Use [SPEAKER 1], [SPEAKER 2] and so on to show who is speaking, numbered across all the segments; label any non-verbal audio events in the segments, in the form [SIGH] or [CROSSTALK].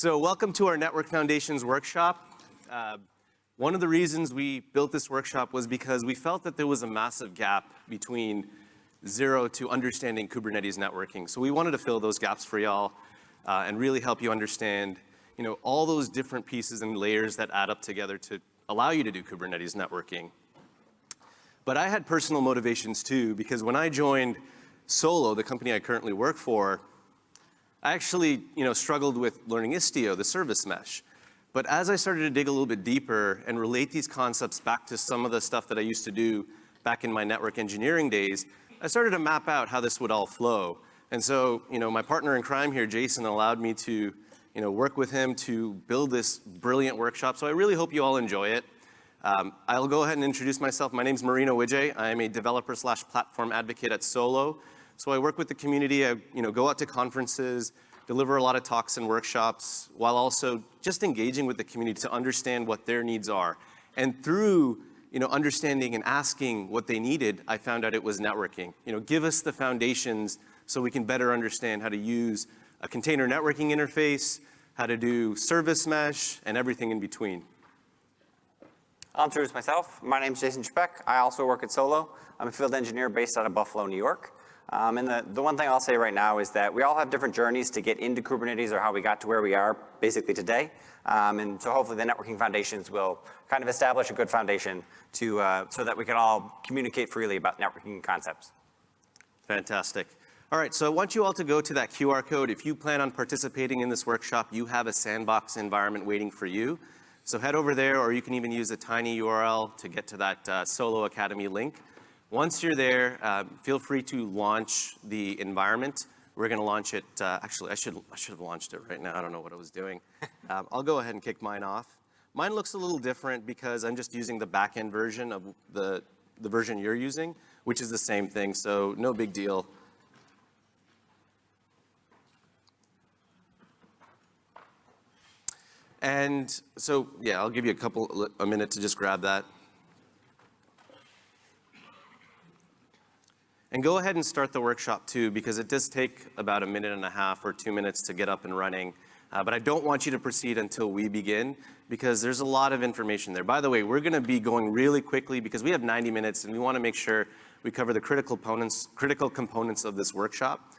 [SPEAKER 1] So welcome to our Network Foundations workshop. Uh, one of the reasons we built this workshop was because we felt that there was a massive gap between zero to understanding Kubernetes networking. So we wanted to fill those gaps for y'all uh, and really help you understand you know, all those different pieces and layers that add up together to allow you to do Kubernetes networking. But I had personal motivations too, because when I joined Solo, the company I currently work for, I actually, you know, struggled with learning Istio, the service mesh. But as I started to dig a little bit deeper and relate these concepts back to some of the stuff that I used to do back in my network engineering days, I started to map out how this would all flow. And so, you know, my partner in crime here, Jason, allowed me to, you know, work with him to build this brilliant workshop. So I really hope you all enjoy it. Um, I'll go ahead and introduce myself. My name is Marino Wijay. I am a developer slash platform advocate at Solo. So I work with the community, I you know, go out to conferences, deliver a lot of talks and workshops, while also just engaging with the community to understand what their needs are. And through you know, understanding and asking what they needed, I found out it was networking. You know, give us the foundations so we can better understand how to use a container networking interface, how to do service mesh, and everything in between.
[SPEAKER 2] I'll introduce myself. My name is Jason Speck. I also work at Solo. I'm a field engineer based out of Buffalo, New York. Um, and the, the one thing I'll say right now is that we all have different journeys to get into Kubernetes or how we got to where we are basically today. Um, and so hopefully the networking foundations will kind of establish a good foundation to, uh, so that we can all communicate freely about networking concepts.
[SPEAKER 1] Fantastic. All right, so I want you all to go to that QR code. If you plan on participating in this workshop, you have a sandbox environment waiting for you. So head over there, or you can even use a tiny URL to get to that uh, Solo Academy link. Once you're there, uh, feel free to launch the environment. We're going to launch it. Uh, actually, I should, I should have launched it right now. I don't know what I was doing. [LAUGHS] um, I'll go ahead and kick mine off. Mine looks a little different because I'm just using the backend version of the, the version you're using, which is the same thing, so no big deal. And so, yeah, I'll give you a couple, a minute to just grab that. And go ahead and start the workshop too, because it does take about a minute and a half or two minutes to get up and running. Uh, but I don't want you to proceed until we begin, because there's a lot of information there. By the way, we're gonna be going really quickly because we have 90 minutes and we wanna make sure we cover the critical components, critical components of this workshop.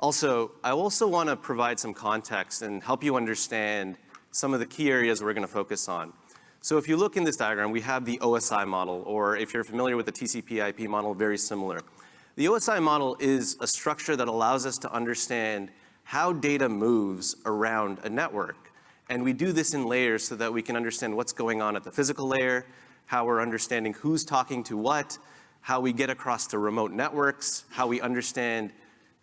[SPEAKER 1] Also, I also wanna provide some context and help you understand some of the key areas we're gonna focus on. So if you look in this diagram, we have the OSI model, or if you're familiar with the TCP IP model, very similar. The OSI model is a structure that allows us to understand how data moves around a network. And we do this in layers so that we can understand what's going on at the physical layer, how we're understanding who's talking to what, how we get across to remote networks, how we understand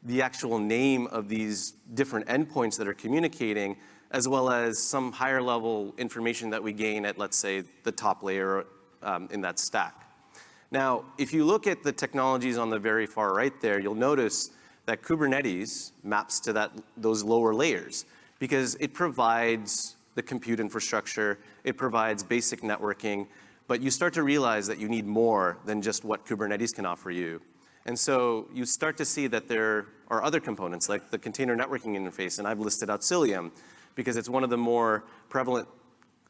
[SPEAKER 1] the actual name of these different endpoints that are communicating, as well as some higher level information that we gain at, let's say, the top layer um, in that stack. Now, if you look at the technologies on the very far right there, you'll notice that Kubernetes maps to that, those lower layers because it provides the compute infrastructure, it provides basic networking, but you start to realize that you need more than just what Kubernetes can offer you. And so you start to see that there are other components like the container networking interface, and I've listed out Cilium, because it's one of the more prevalent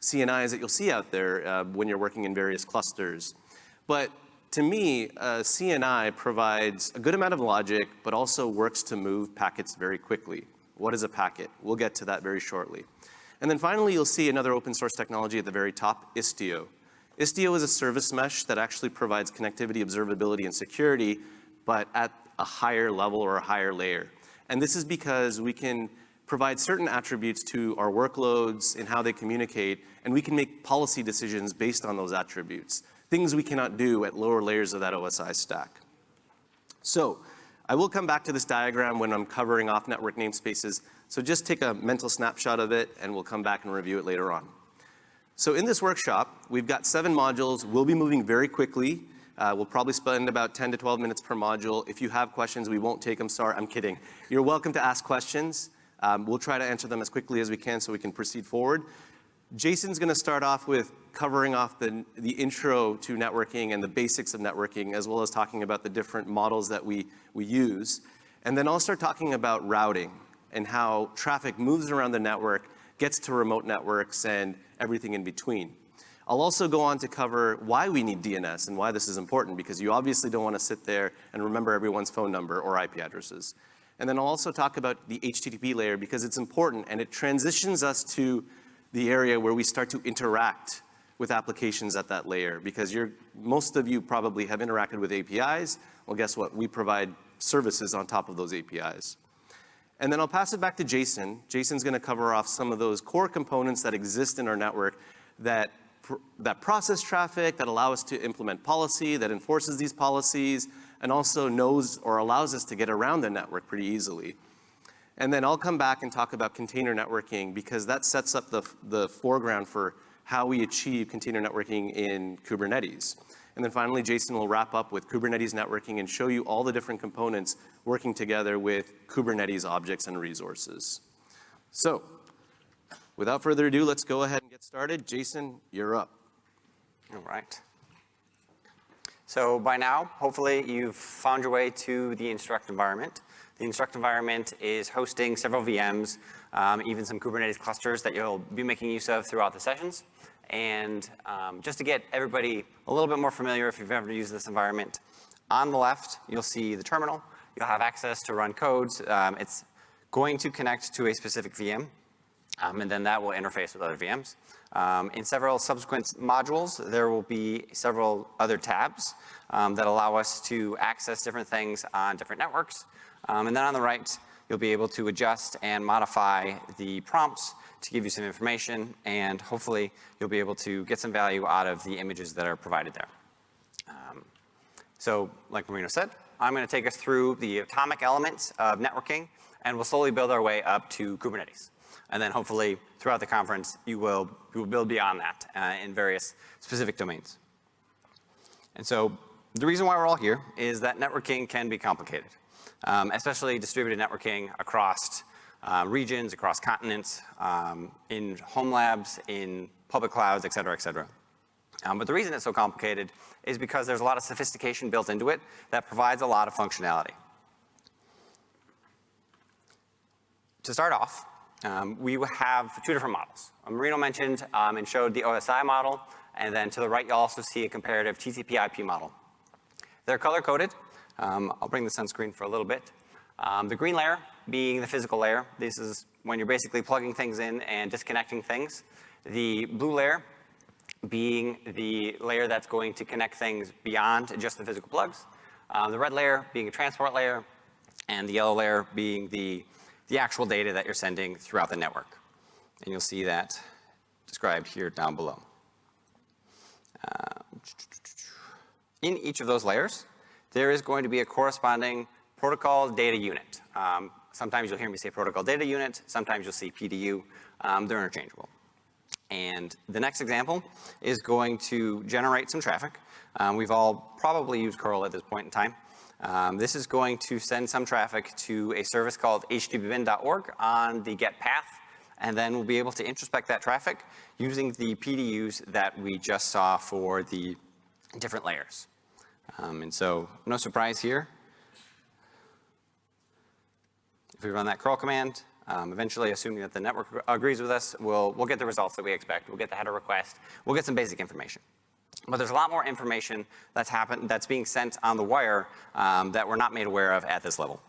[SPEAKER 1] CNIs that you'll see out there uh, when you're working in various clusters. But to me, uh, CNI provides a good amount of logic, but also works to move packets very quickly. What is a packet? We'll get to that very shortly. And then finally, you'll see another open source technology at the very top, Istio. Istio is a service mesh that actually provides connectivity, observability, and security, but at a higher level or a higher layer. And this is because we can provide certain attributes to our workloads and how they communicate, and we can make policy decisions based on those attributes, things we cannot do at lower layers of that OSI stack. So I will come back to this diagram when I'm covering off network namespaces, so just take a mental snapshot of it and we'll come back and review it later on. So in this workshop, we've got seven modules. We'll be moving very quickly. Uh, we'll probably spend about 10 to 12 minutes per module. If you have questions, we won't take them. Sorry, I'm kidding. You're welcome to ask questions. Um, we'll try to answer them as quickly as we can so we can proceed forward. Jason's going to start off with covering off the, the intro to networking and the basics of networking, as well as talking about the different models that we, we use. And then I'll start talking about routing. and how traffic moves around the network, gets to remote networks, and everything in between. I'll also go on to cover why we need DNS and why this is important, because you obviously don't want to sit there and remember everyone's phone number or IP addresses. And then I'll also talk about the HTTP layer because it's important and it transitions us to the area where we start to interact with applications at that layer because you're, most of you probably have interacted with APIs. Well, guess what? We provide services on top of those APIs. And then I'll pass it back to Jason. Jason's gonna cover off some of those core components that exist in our network that, that process traffic, that allow us to implement policy, that enforces these policies, and also knows or allows us to get around the network pretty easily. And then I'll come back and talk about container networking because that sets up the, the foreground for how we achieve container networking in Kubernetes. And then finally, Jason will wrap up with Kubernetes networking and show you all the different components working together with Kubernetes objects and resources. So without further ado, let's go ahead and get started. Jason, you're up.
[SPEAKER 2] All right. So by now, hopefully you've found your way to the Instruqt environment. The Instruqt environment is hosting several VMs, um, even some Kubernetes clusters that you'll be making use of throughout the sessions. And um, just to get everybody a little bit more familiar if you've ever used this environment, on the left, you'll see the terminal. You'll have access to run codes. Um, it's going to connect to a specific VM, um, and then that will interface with other VMs. Um, in several subsequent modules, there will be several other tabs um, that allow us to access different things on different networks. Um, and then on the right, you'll be able to adjust and modify the prompts to give you some information, and hopefully you'll be able to get some value out of the images that are provided there. Um, so like Marino said, I'm going to take us through the atomic elements of networking, and we'll slowly build our way up to Kubernetes. And then hopefully throughout the conference, you will, you will build beyond that uh, in various specific domains. And so the reason why we're all here is that networking can be complicated, um, especially distributed networking across uh, regions, across continents, um, in home labs, in public clouds, et cetera, et cetera. Um, but the reason it's so complicated is because there's a lot of sophistication built into it that provides a lot of functionality. To start off, um, we have two different models. Marino mentioned um, and showed the OSI model, and then to the right you'll also see a comparative TCP IP model. They're color coded. Um, I'll bring this on screen for a little bit. Um, the green layer being the physical layer. This is when you're basically plugging things in and disconnecting things. The blue layer being the layer that's going to connect things beyond just the physical plugs. Um, the red layer being a transport layer, and the yellow layer being the, the actual data that you're sending throughout the network. And you'll see that described here down below. Uh, in each of those layers, there is going to be a corresponding protocol data unit. Um, sometimes you'll hear me say protocol data unit, sometimes you'll see PDU. Um, they're interchangeable. And the next example is going to generate some traffic. Um, we've all probably used curl at this point in time. Um, this is going to send some traffic to a service called httpbin.org on the get path, and then we'll be able to introspect that traffic using the PDUs that we just saw for the different layers. Um, and so no surprise here. If we run that curl command, um, eventually, assuming that the network agrees with us, we'll, we'll get the results that we expect. We'll get the header request. We'll get some basic information. But there's a lot more information that's that's being sent on the wire um, that we're not made aware of at this level.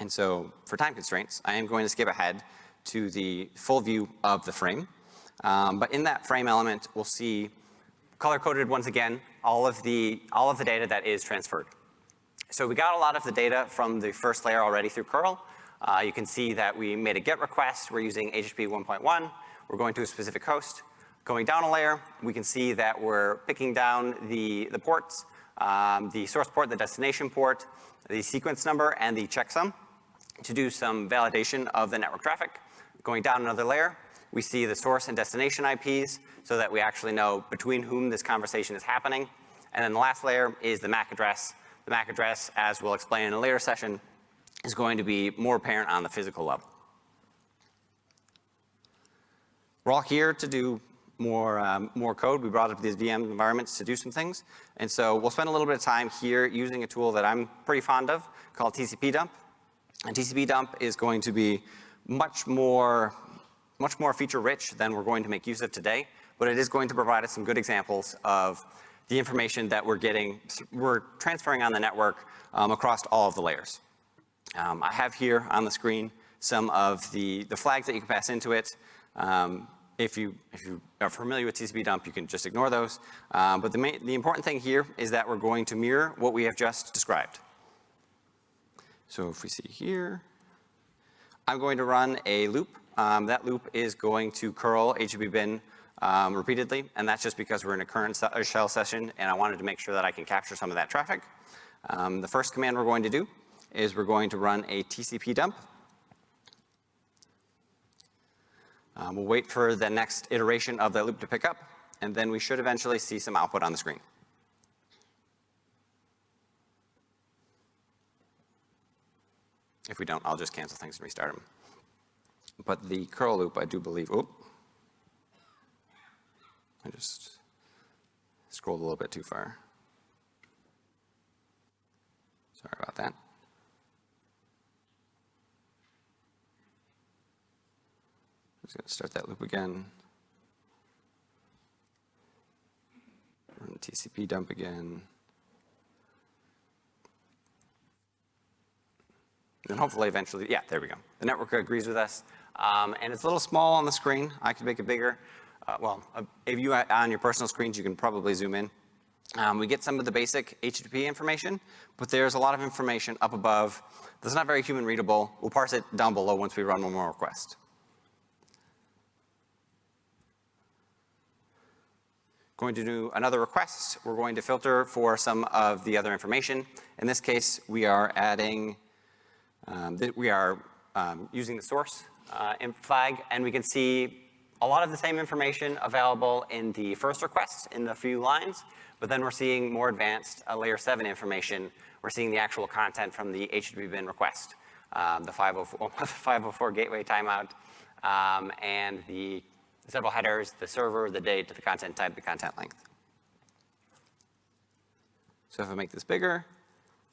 [SPEAKER 2] And so for time constraints, I am going to skip ahead to the full view of the frame. Um, but in that frame element, we'll see color coded once again, all of the, all of the data that is transferred. So we got a lot of the data from the first layer already through curl. Uh, you can see that we made a GET request. We're using HTTP 1.1. We're going to a specific host. Going down a layer, we can see that we're picking down the, the ports, um, the source port, the destination port, the sequence number, and the checksum to do some validation of the network traffic. Going down another layer, we see the source and destination IPs so that we actually know between whom this conversation is happening. And then the last layer is the MAC address. The MAC address, as we'll explain in a later session, is going to be more apparent on the physical level. We're all here to do more, um, more code. We brought up these VM environments to do some things. And so we'll spend a little bit of time here using a tool that I'm pretty fond of called TCP dump. And TCP dump is going to be much more, much more feature rich than we're going to make use of today, but it is going to provide us some good examples of the information that we're getting, we're transferring on the network um, across all of the layers. Um, I have here on the screen some of the, the flags that you can pass into it. Um, if you, if you are familiar with TCP dump, you can just ignore those. Um, but the, main, the important thing here is that we're going to mirror what we have just described. So if we see here, I'm going to run a loop. Um, that loop is going to curl HTTP bin um, repeatedly, and that's just because we're in a current se- shell session, and I wanted to make sure that I can capture some of that traffic. Um, the first command we're going to do is we're going to run a TCP dump. Um, we'll wait for the next iteration of that loop to pick up, and then we should eventually see some output on the screen. If we don't, I'll just cancel things and restart them. But the curl loop, I do believe, oop. I just scrolled a little bit too far. Sorry about that. Just gonna start that loop again. Run TCP dump again. And hopefully eventually, yeah, there we go. The network agrees with us. Um, and it's a little small on the screen. I could make it bigger. Uh, well, uh, if you on your personal screens, you can probably zoom in. Um, we get some of the basic HTTP information, but there's a lot of information up above that's not very human readable. We'll parse it down below once we run one more request. Going to do another request. We're going to filter for some of the other information. In this case, we are adding um, we are um, using the source uh, flag, and we can see a lot of the same information available in the first request in the few lines, but then we're seeing more advanced uh, layer 7 information. We're seeing the actual content from the HTTP bin request, um, the 504, [LAUGHS] 504 gateway timeout, um, and the several headers, the server, the date, the content type, the content length. So if I make this bigger,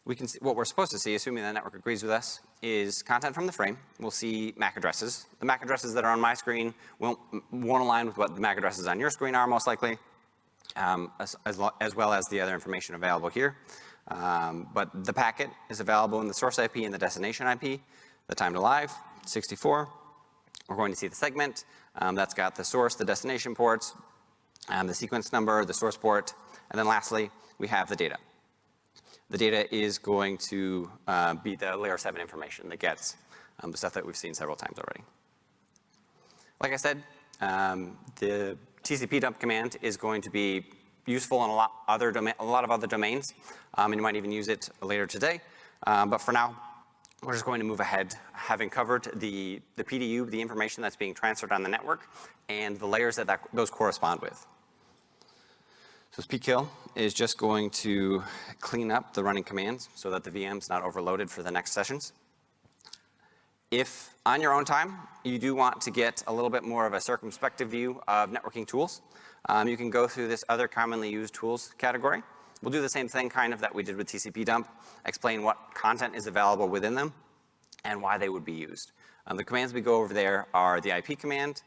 [SPEAKER 2] we can see, what we're supposed to see, assuming the network agrees with us, is content from the frame. We'll see MAC addresses. The MAC addresses that are on my screen won't, won't align with what the MAC addresses on your screen are most likely, um, as, as, as, well as the other information available here. Um, but the packet is available in the source IP and the destination IP. The time to live, 64. We're going to see the segment. Um, that's got the source, the destination ports, um, the sequence number, the source port, and then lastly, we have the data the data is going to uh, be the layer 7 information that gets um, the stuff that we've seen several times already. Like I said, um, the TCP dump command is going to be useful in a lot, other a lot of other domains, um, and you might even use it later today. Um, but for now, we're just going to move ahead, having covered the, the PDU, the information that's being transferred on the network, and the layers that, that those correspond with. So pkill is just going to clean up the running commands so that the VM's not overloaded for the next sessions. If on your own time, you do want to get a little bit more of a circumspective view of networking tools, um, you can go through this other commonly used tools category. We'll do the same thing kind of that we did with TCP dump, explain what content is available within them and why they would be used. Um, the commands we go over there are the IP command,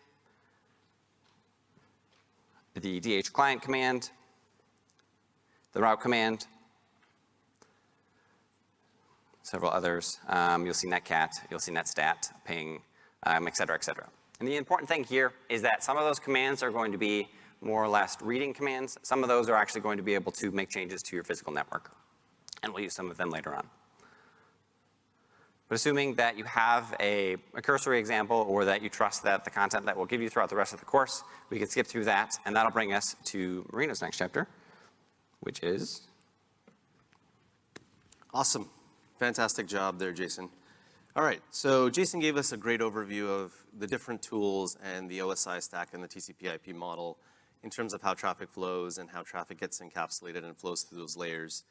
[SPEAKER 2] the DH client command, the route command, several others. Um, you'll see netcat, you'll see netstat, ping, um, et cetera, et cetera. And the important thing here is that some of those commands are going to be more or less reading commands. Some of those are actually going to be able to make changes to your physical network. And we'll use some of them later on. But assuming that you have a, a, cursory example or that you trust that the content that we'll give you throughout the rest of the course, we can skip through that and that'll bring us to Marino's next chapter which is?
[SPEAKER 1] Awesome. Fantastic job there, Jason. All right, so Jason gave us a great overview of the different tools and the OSI stack and the TCP IP model in terms of how traffic flows and how traffic gets encapsulated and flows through those layers.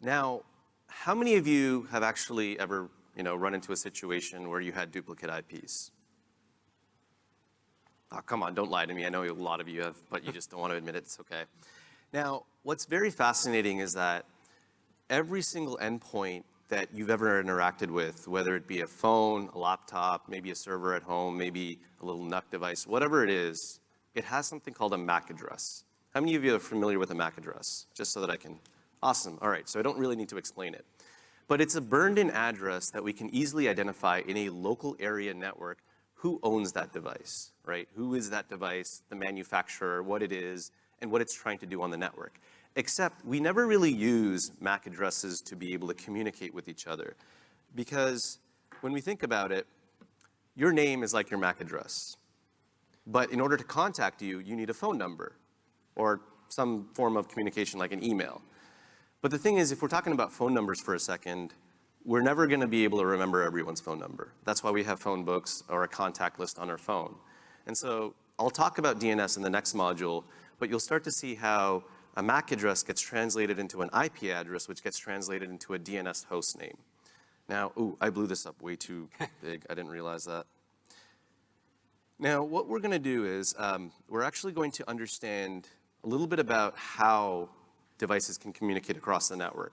[SPEAKER 1] Now, how many of you have actually ever you know, run into a situation where you had duplicate IPs? Oh, ah, come on, don't lie to me. I know a lot of you have, but you just don't want to admit it. It's okay. Now, what's very fascinating is that every single endpoint that you've ever interacted with, whether it be a phone, a laptop, maybe a server at home, maybe a little NUC device, whatever it is, it has something called a MAC address. How many of you are familiar with a MAC address? Just so that I can, awesome, all right, so I don't really need to explain it. But it's a burned-in address that we can easily identify in a local area network who owns that device, right? Who is that device, the manufacturer, what it is, and what it's trying to do on the network. Except we never really use MAC addresses to be able to communicate with each other. Because when we think about it, your name is like your MAC address. But in order to contact you, you need a phone number or some form of communication like an email. But the thing is, if we're talking about phone numbers for a second, we're never gonna be able to remember everyone's phone number. That's why we have phone books or a contact list on our phone. And so I'll talk about DNS in the next module, but you'll start to see how a MAC address gets translated into an IP address, which gets translated into a DNS host name. Now, ooh, I blew this up way too big. I didn't realize that. Now, what we're gonna do is, um, we're actually going to understand a little bit about how devices can communicate across the network.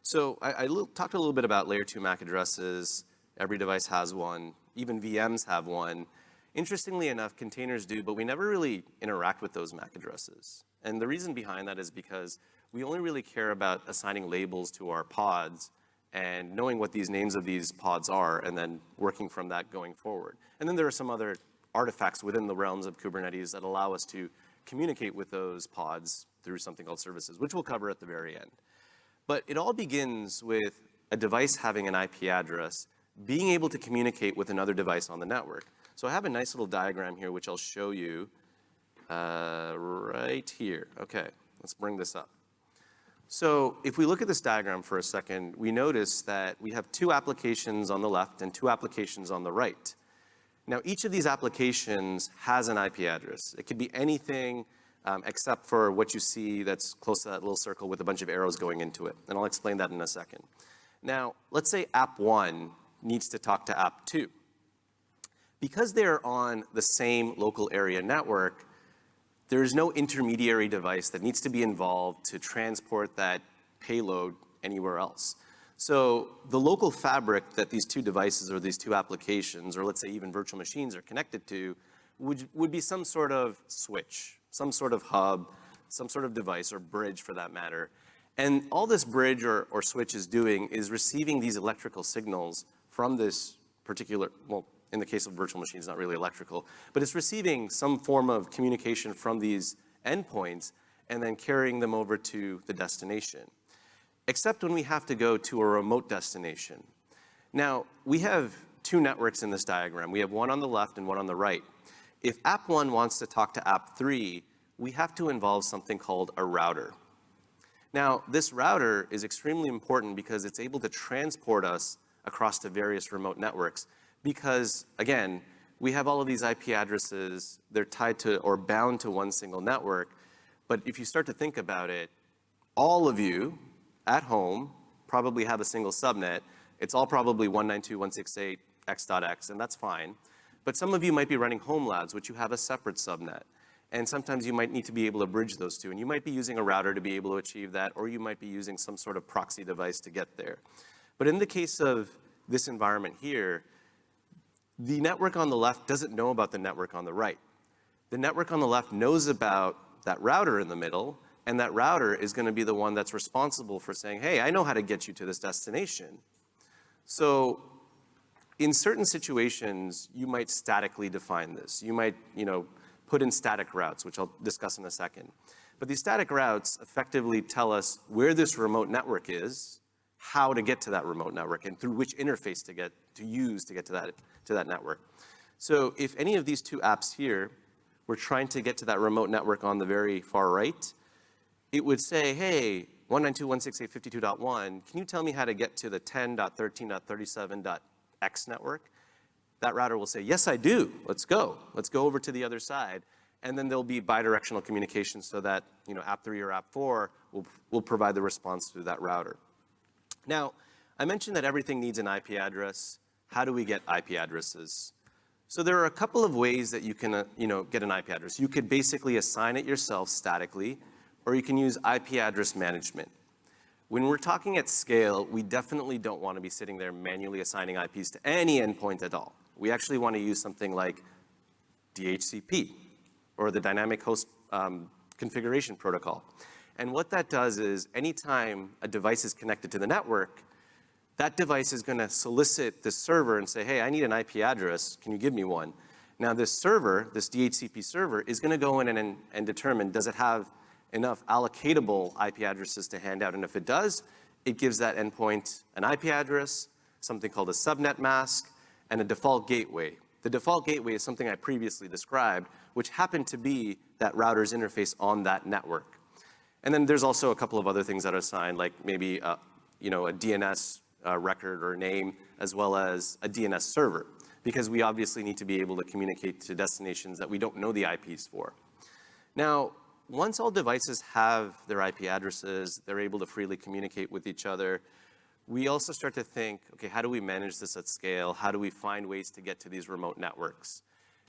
[SPEAKER 1] So I, I talked a little bit about layer two MAC addresses. Every device has one. Even VMs have one. Interestingly enough, containers do, but we never really interact with those MAC addresses. And the reason behind that is because we only really care about assigning labels to our pods and knowing what these names of these pods are and then working from that going forward. And then there are some other artifacts within the realms of Kubernetes that allow us to communicate with those pods through something called services, which we'll cover at the very end. But it all begins with a device having an IP address, being able to communicate with another device on the network. So I have a nice little diagram here, which I'll show you uh, right here. Okay, let's bring this up. So if we look at this diagram for a second, we notice that we have two applications on the left and two applications on the right. Now, each of these applications has an IP address. It could be anything um, except for what you see that's close to that little circle with a bunch of arrows going into it. And I'll explain that in a second. Now, let's say app one needs to talk to app two. Because they're on the same local area network, there is no intermediary device that needs to be involved to transport that payload anywhere else. So the local fabric that these two devices or these two applications, or let's say even virtual machines are connected to, would, would be some sort of switch, some sort of hub, some sort of device or bridge for that matter. And all this bridge or, or switch is doing is receiving these electrical signals from this particular, well, in the case of virtual machines, not really electrical, but it's receiving some form of communication from these endpoints and then carrying them over to the destination, except when we have to go to a remote destination. Now, we have two networks in this diagram. We have one on the left and one on the right. If app one wants to talk to app three, we have to involve something called a router. Now, this router is extremely important because it's able to transport us across to various remote networks because, again, we have all of these IP addresses, they're tied to or bound to one single network. But if you start to think about it, all of you at home probably have a single subnet. It's all probably 192.168x.x, and that's fine. But some of you might be running home labs, which you have a separate subnet. And sometimes you might need to be able to bridge those two. And you might be using a router to be able to achieve that, or you might be using some sort of proxy device to get there. But in the case of this environment here, the network on the left doesn't know about the network on the right. The network on the left knows about that router in the middle, and that router is gonna be the one that's responsible for saying, hey, I know how to get you to this destination. So in certain situations, you might statically define this. You might, you know, put in static routes, which I'll discuss in a second. But these static routes effectively tell us where this remote network is, how to get to that remote network, and through which interface to get, to use to get to that, to that network. So if any of these two apps here were trying to get to that remote network on the very far right, it would say, hey, 192.168.52.1, can you tell me how to get to the 10.13.37.x network? That router will say, yes, I do. Let's go. Let's go over to the other side. And then there'll be bidirectional communication so that, you know, app three or app four will, will provide the response through that router. Now, I mentioned that everything needs an IP address. How do we get IP addresses? So there are a couple of ways that you can, uh, you know, get an IP address. You could basically assign it yourself statically, or you can use IP address management. When we're talking at scale, we definitely don't want to be sitting there manually assigning IPs to any endpoint at all. We actually want to use something like DHCP, or the Dynamic Host um, Configuration Protocol. And what that does is anytime a device is connected to the network, that device is gonna solicit the server and say, hey, I need an IP address, can you give me one? Now this server, this DHCP server, is gonna go in and, and determine, does it have enough allocatable IP addresses to hand out? And if it does, it gives that endpoint an IP address, something called a subnet mask, and a default gateway. The default gateway is something I previously described, which happened to be that router's interface on that network. And then there's also a couple of other things that are assigned, like maybe uh, you know, a DNS uh, record or name, as well as a DNS server, because we obviously need to be able to communicate to destinations that we don't know the IPs for. Now, once all devices have their IP addresses, they're able to freely communicate with each other, we also start to think, okay, how do we manage this at scale? How do we find ways to get to these remote networks?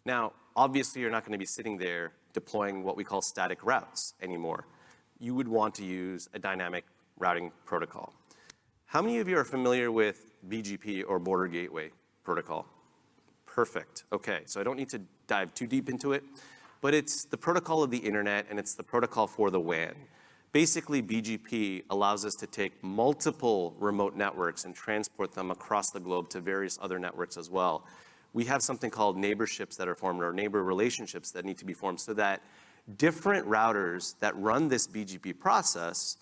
[SPEAKER 1] Now, obviously, you're not going to be sitting there deploying what we call static routes anymore. You would want to use a dynamic routing protocol. How many of you are familiar with BGP or Border Gateway Protocol? Perfect. Okay, so I don't need to dive too deep into it, but it's the protocol of the internet and it's the protocol for the WAN. Basically, BGP allows us to take multiple remote networks and transport them across the globe to various other networks as well. We have something called neighborships that are formed or neighbor relationships that need to be formed so that different routers that run this BGP process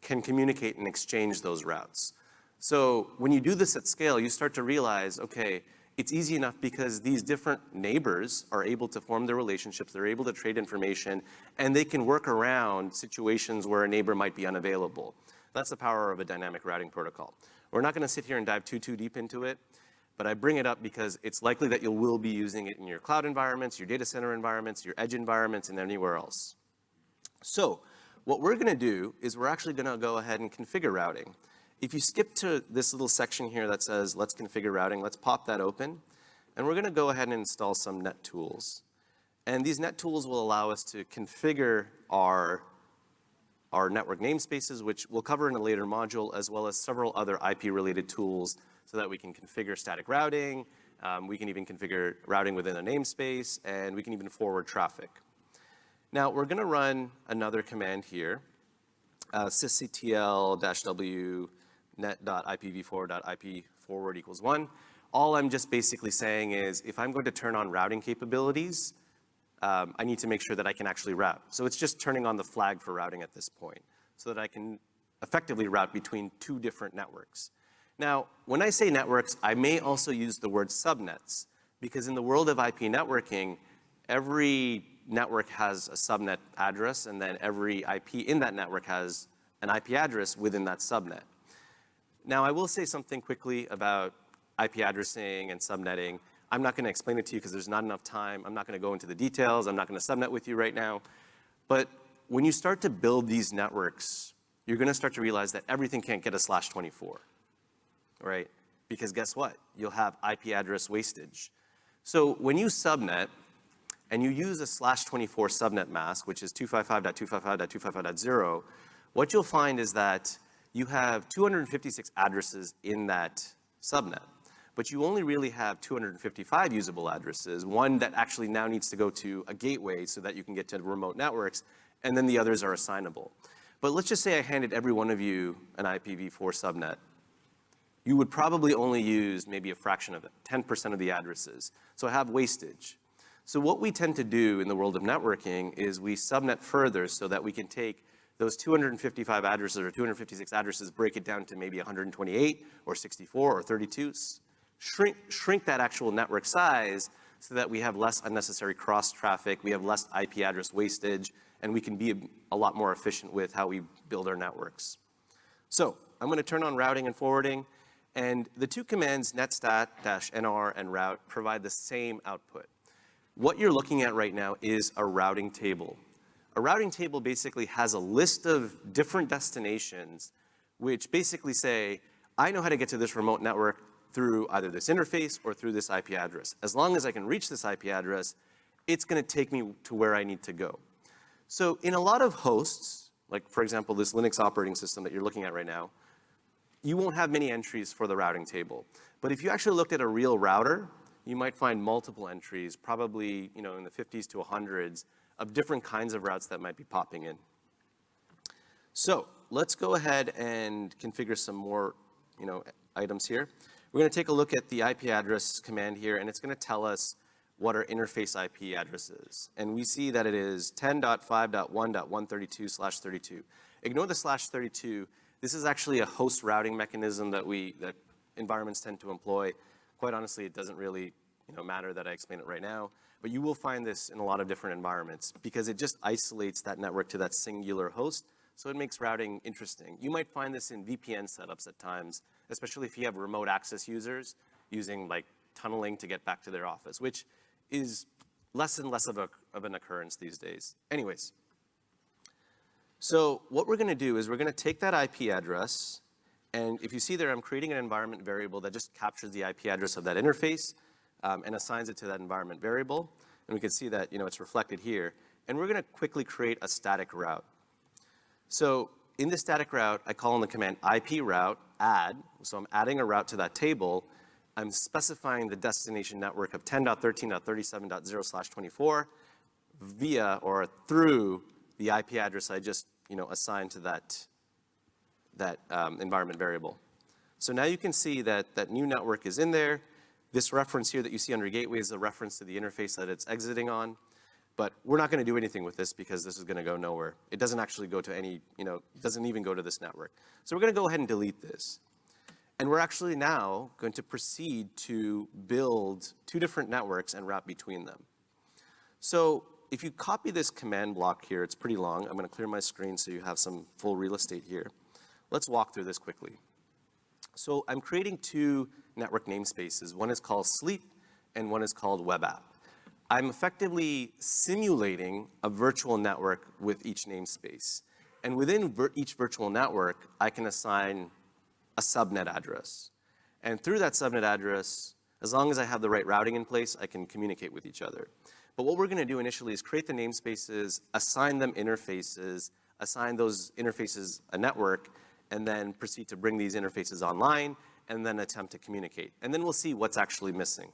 [SPEAKER 1] can communicate and exchange those routes. So when you do this at scale, you start to realize, okay, it's easy enough because these different neighbors are able to form their relationships, they're able to trade information, and they can work around situations where a neighbor might be unavailable. That's the power of a dynamic routing protocol. We're not gonna sit here and dive too, too deep into it, but I bring it up because it's likely that you will be using it in your cloud environments, your data center environments, your edge environments, and anywhere else. So what we're gonna do is we're actually gonna go ahead and configure routing. If you skip to this little section here that says, let's configure routing, let's pop that open. And we're gonna go ahead and install some net tools. And these net tools will allow us to configure our, our network namespaces, which we'll cover in a later module, as well as several other IP-related tools so that we can configure static routing, um, we can even configure routing within a namespace, and we can even forward traffic. Now, we're gonna run another command here, uh, sysctl-w net.ipv4.ip forward equals one. All I'm just basically saying is if I'm going to turn on routing capabilities, um, I need to make sure that I can actually route. So it's just turning on the flag for routing at this point so that I can effectively route between two different networks. Now, when I say networks, I may also use the word subnets because in the world of IP networking, every network has a subnet address and then every IP in that network has an IP address within that subnet. Now, I will say something quickly about IP addressing and subnetting. I'm not gonna explain it to you because there's not enough time. I'm not gonna go into the details. I'm not gonna subnet with you right now. But when you start to build these networks, you're gonna start to realize that everything can't get a slash 24, right? Because guess what? You'll have IP address wastage. So when you subnet, and you use a slash 24 subnet mask, which is 255.255.255.0, what you'll find is that you have 256 addresses in that subnet, but you only really have 255 usable addresses, one that actually now needs to go to a gateway so that you can get to remote networks, and then the others are assignable. But let's just say I handed every one of you an IPv4 subnet. You would probably only use maybe a fraction of it, 10% of the addresses. So I have wastage. So what we tend to do in the world of networking is we subnet further so that we can take those 255 addresses or 256 addresses, break it down to maybe 128 or 64 or 32, shrink, shrink that actual network size so that we have less unnecessary cross traffic, we have less IP address wastage, and we can be a, lot more efficient with how we build our networks. So I'm gonna turn on routing and forwarding, and the two commands netstat-nr and route provide the same output. What you're looking at right now is a routing table. A routing table basically has a list of different destinations which basically say, I know how to get to this remote network through either this interface or through this IP address. As long as I can reach this IP address, it's gonna take me to where I need to go. So in a lot of hosts, like for example, this Linux operating system that you're looking at right now, you won't have many entries for the routing table. But if you actually looked at a real router, you might find multiple entries, probably you know, in the 50s to 100s, of different kinds of routes that might be popping in. So let's go ahead and configure some more you know, items here. We're gonna take a look at the IP address command here, and it's gonna tell us what our interface IP address is. And we see that it is 10.5.1.132 slash 32. Ignore the slash 32. This is actually a host routing mechanism that we, that environments tend to employ. Quite honestly, it doesn't really you know, matter that I explain it right now, but you will find this in a lot of different environments because it just isolates that network to that singular host, so it makes routing interesting. You might find this in VPN setups at times, especially if you have remote access users using like tunneling to get back to their office, which is less and less of, a, of an occurrence these days. Anyways, so what we're gonna do is we're gonna take that IP address, and if you see there, I'm creating an environment variable that just captures the IP address of that interface um, and assigns it to that environment variable. And we can see that, you know, it's reflected here. And we're gonna quickly create a static route. So in the static route, I call on the command IP route add. So I'm adding a route to that table, I'm specifying the destination network of 10.13.37.0 slash 24 via or through the IP address I just, you know, assigned to that, that um, environment variable. So now you can see that that new network is in there. This reference here that you see under gateway is a reference to the interface that it's exiting on. But we're not gonna do anything with this because this is gonna go nowhere. It doesn't actually go to any, you know, doesn't even go to this network. So we're gonna go ahead and delete this. And we're actually now going to proceed to build two different networks and route between them. So if you copy this command block here, it's pretty long. I'm gonna clear my screen so you have some full real estate here. Let's walk through this quickly. So I'm creating two network namespaces. One is called sleep and one is called web app. I'm effectively simulating a virtual network with each namespace. And within vir each virtual network, I can assign a subnet address. And through that subnet address, as long as I have the right routing in place, I can communicate with each other. But what we're gonna do initially is create the namespaces, assign them interfaces, assign those interfaces a network, and then proceed to bring these interfaces online, and then attempt to communicate. And then we'll see what's actually missing.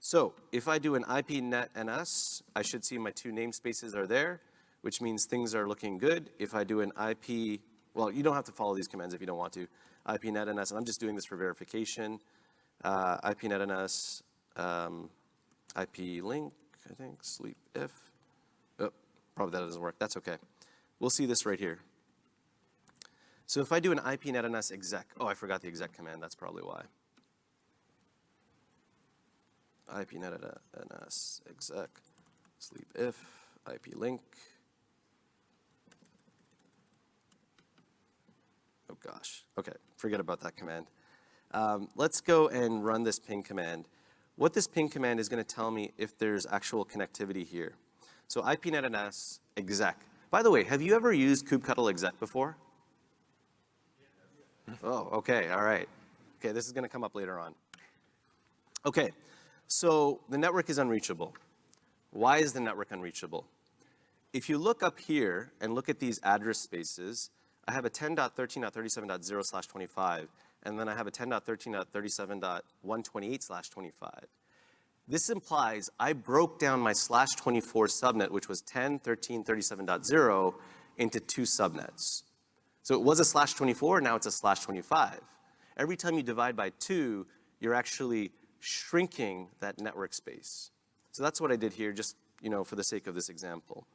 [SPEAKER 1] So if I do an IPNet NS, I should see my two namespaces are there, which means things are looking good. If I do an IP well, you don't have to follow these commands if you don't want to. ip net IPNetNS, and I'm just doing this for verification. Uh, IPNetNS, um, IP link, I think, sleep if. Oh, probably that doesn't work. That's okay. We'll see this right here. So if I do an IPNetNS exec, oh, I forgot the exec command. That's probably why. IPNetNS exec, sleep if, IP link, Oh gosh, okay, forget about that command. Um, let's go and run this ping command. What this ping command is gonna tell me if there's actual connectivity here. So IPNetNS exec. By the way, have you ever used kubectl exec before? Oh, okay, all right. Okay, this is gonna come up later on. Okay, so the network is unreachable. Why is the network unreachable? If you look up here and look at these address spaces, I have a 10.13.37.0 slash 25, and then I have a 10.13.37.128 slash 25. This implies I broke down my slash 24 subnet, which was 10.13.37.0, into two subnets. So it was a slash 24, now it's a slash 25. Every time you divide by two, you're actually shrinking that network space. So that's what I did here, just you know, for the sake of this example.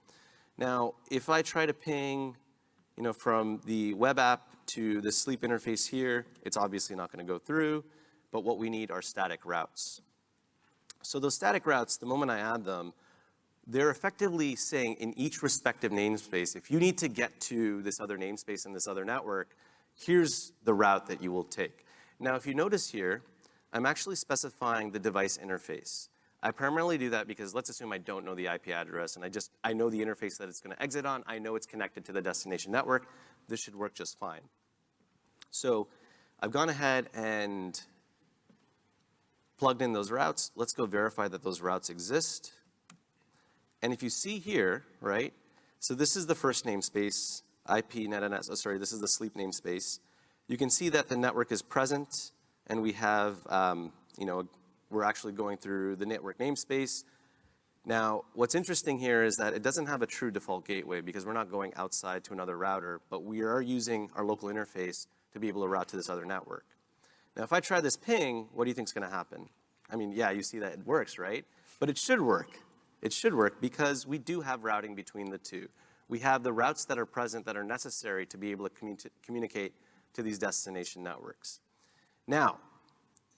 [SPEAKER 1] Now, if I try to ping you know, from the web app to the sleep interface here, it's obviously not gonna go through, but what we need are static routes. So those static routes, the moment I add them, they're effectively saying in each respective namespace, if you need to get to this other namespace and this other network, here's the route that you will take. Now, if you notice here, I'm actually specifying the device interface. I primarily do that because let's assume I don't know the IP address and I just, I know the interface that it's gonna exit on. I know it's connected to the destination network. This should work just fine. So I've gone ahead and plugged in those routes. Let's go verify that those routes exist. And if you see here, right, So this is the first namespace, IP NetNS, oh, sorry, this is the sleep namespace. You can see that the network is present and we have, um, you know, we're actually going through the network namespace. Now, what's interesting here is that it doesn't have a true default gateway because we're not going outside to another router, but we are using our local interface to be able to route to this other network. Now, if I try this ping, what do you think is gonna happen? I mean, yeah, you see that it works, right? But it should work. It should work because we do have routing between the two. We have the routes that are present that are necessary to be able to commu communicate to these destination networks. Now,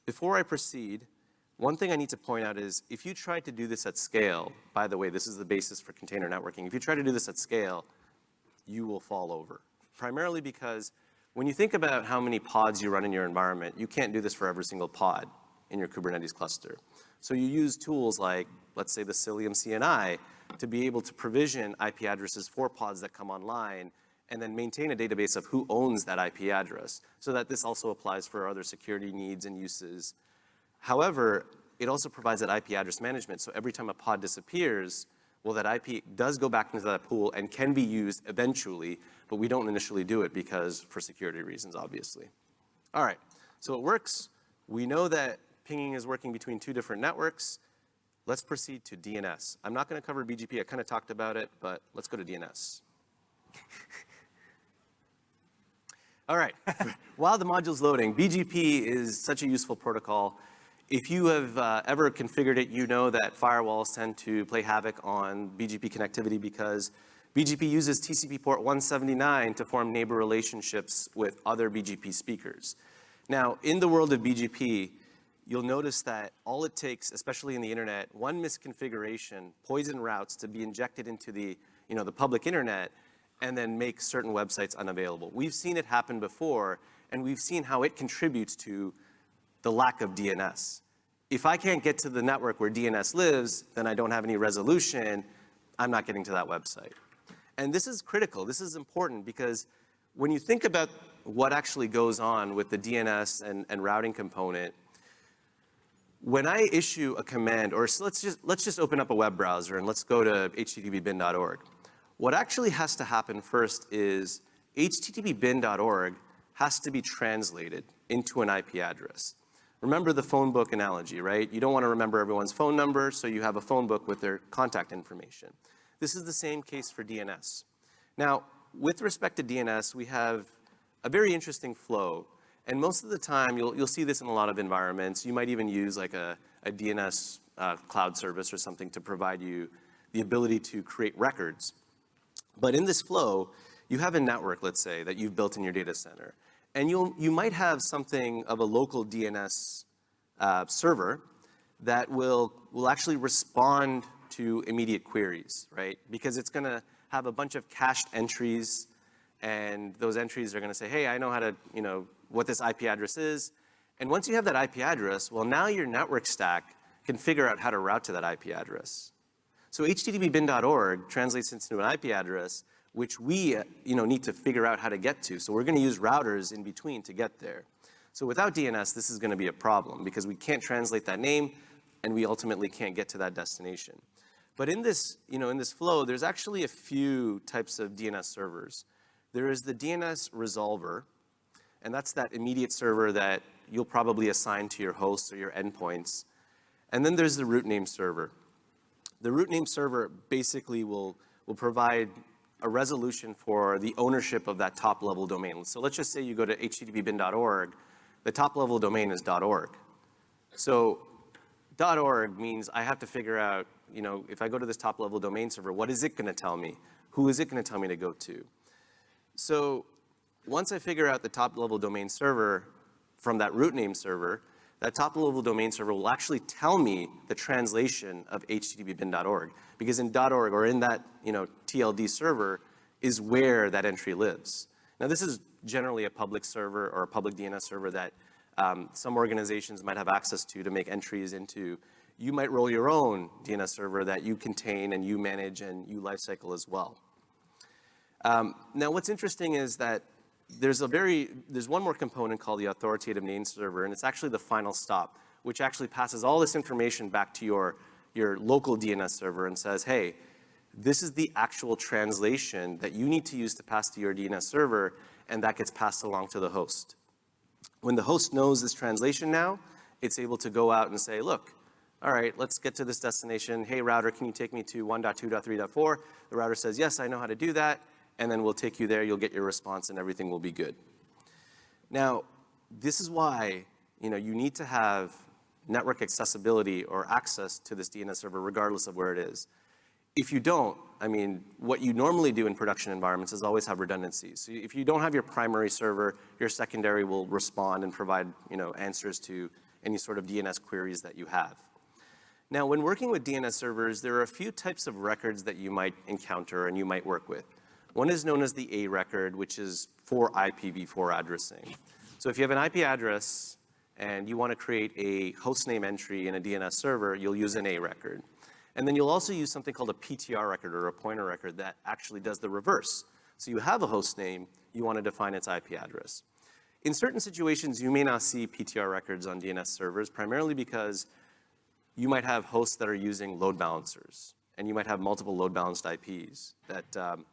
[SPEAKER 1] before I proceed, one thing I need to point out is if you try to do this at scale, by the way, this is the basis for container networking. If you try to do this at scale, you will fall over. Primarily because when you think about how many pods you run in your environment, you can't do this for every single pod in your Kubernetes cluster. So you use tools like, let's say the Cilium CNI, to be able to provision IP addresses for pods that come online and then maintain a database of who owns that IP address so that this also applies for other security needs and uses However, it also provides that IP address management. So every time a pod disappears, well, that IP does go back into that pool and can be used eventually, but we don't initially do it because for security reasons, obviously. All right, so it works. We know that pinging is working between two different networks. Let's proceed to DNS. I'm not gonna cover BGP, I kinda talked about it, but let's go to DNS. [LAUGHS] All right, [LAUGHS] while the module's loading, BGP is such a useful protocol. If you have uh, ever configured it, you know that firewalls tend to play havoc on BGP connectivity because BGP uses TCP port 179 to form neighbor relationships with other BGP speakers. Now, in the world of BGP, you'll notice that all it takes, especially in the internet, one misconfiguration, poison routes to be injected into the, you know, the public internet and then make certain websites unavailable. We've seen it happen before, and we've seen how it contributes to the lack of DNS. If I can't get to the network where DNS lives, then I don't have any resolution, I'm not getting to that website. And this is critical, this is important because when you think about what actually goes on with the DNS and, and routing component, when I issue a command, or so let's just, let's just open up a web browser and let's go to httpbin.org. What actually has to happen first is httpbin.org has to be translated into an IP address. Remember the phone book analogy, right? You don't want to remember everyone's phone number, so you have a phone book with their contact information. This is the same case for DNS. Now, with respect to DNS, we have a very interesting flow. And most of the time, you'll, you'll see this in a lot of environments. You might even use like a, a DNS uh, cloud service or something to provide you the ability to create records. But in this flow, you have a network, let's say, that you've built in your data center. And you'll, you might have something of a local DNS uh, server that will, will actually respond to immediate queries, right? Because it's gonna have a bunch of cached entries and those entries are gonna say, hey, I know how to, you know, what this IP address is. And once you have that IP address, well, now your network stack can figure out how to route to that IP address. So httpbin.org translates into an IP address which we you know, need to figure out how to get to. So we're gonna use routers in between to get there. So without DNS, this is gonna be a problem because we can't translate that name and we ultimately can't get to that destination. But in this, you know, in this flow, there's actually a few types of DNS servers. There is the DNS resolver, and that's that immediate server that you'll probably assign to your hosts or your endpoints. And then there's the root name server. The root name server basically will, will provide a resolution for the ownership of that top level domain. So let's just say you go to httpbin.org, the top level domain is .org. So .org means I have to figure out, you know, if I go to this top level domain server, what is it gonna tell me? Who is it gonna tell me to go to? So once I figure out the top level domain server from that root name server, that top level domain server will actually tell me the translation of httpbin.org because in .org or in that you know, TLD server is where that entry lives. Now this is generally a public server or a public DNS server that um, some organizations might have access to to make entries into. You might roll your own DNS server that you contain and you manage and you lifecycle as well. Um, now what's interesting is that there's a very, there's one more component called the authoritative name server, and it's actually the final stop, which actually passes all this information back to your, your local DNS server and says, hey, This is the actual translation that you need to use to pass to your DNS server, and that gets passed along to the host. When the host knows this translation now, it's able to go out and say, look, all right, let's get to this destination. Hey, router, can you take me to 1.2.3.4? The router says, yes, I know how to do that. And then we'll take you there, you'll get your response, and everything will be good. Now, this is why you, know, you need to have network accessibility or access to this DNS server regardless of where it is. If you don't, I mean, what you normally do in production environments is always have redundancies. So if you don't have your primary server, your secondary will respond and provide you know, answers to any sort of DNS queries that you have. Now, when working with DNS servers, there are a few types of records that you might encounter and you might work with. One is known as the A record, which is for IPv4 addressing. So if you have an IP address and you want to create a hostname entry in a DNS server, you'll use an A record. And then you'll also use something called a PTR record or a pointer record that actually does the reverse. So you have a host name, you want to define its IP address. In certain situations, you may not see PTR records on DNS servers, primarily because you might have hosts that are using load balancers, and you might have multiple load balanced IPs that um,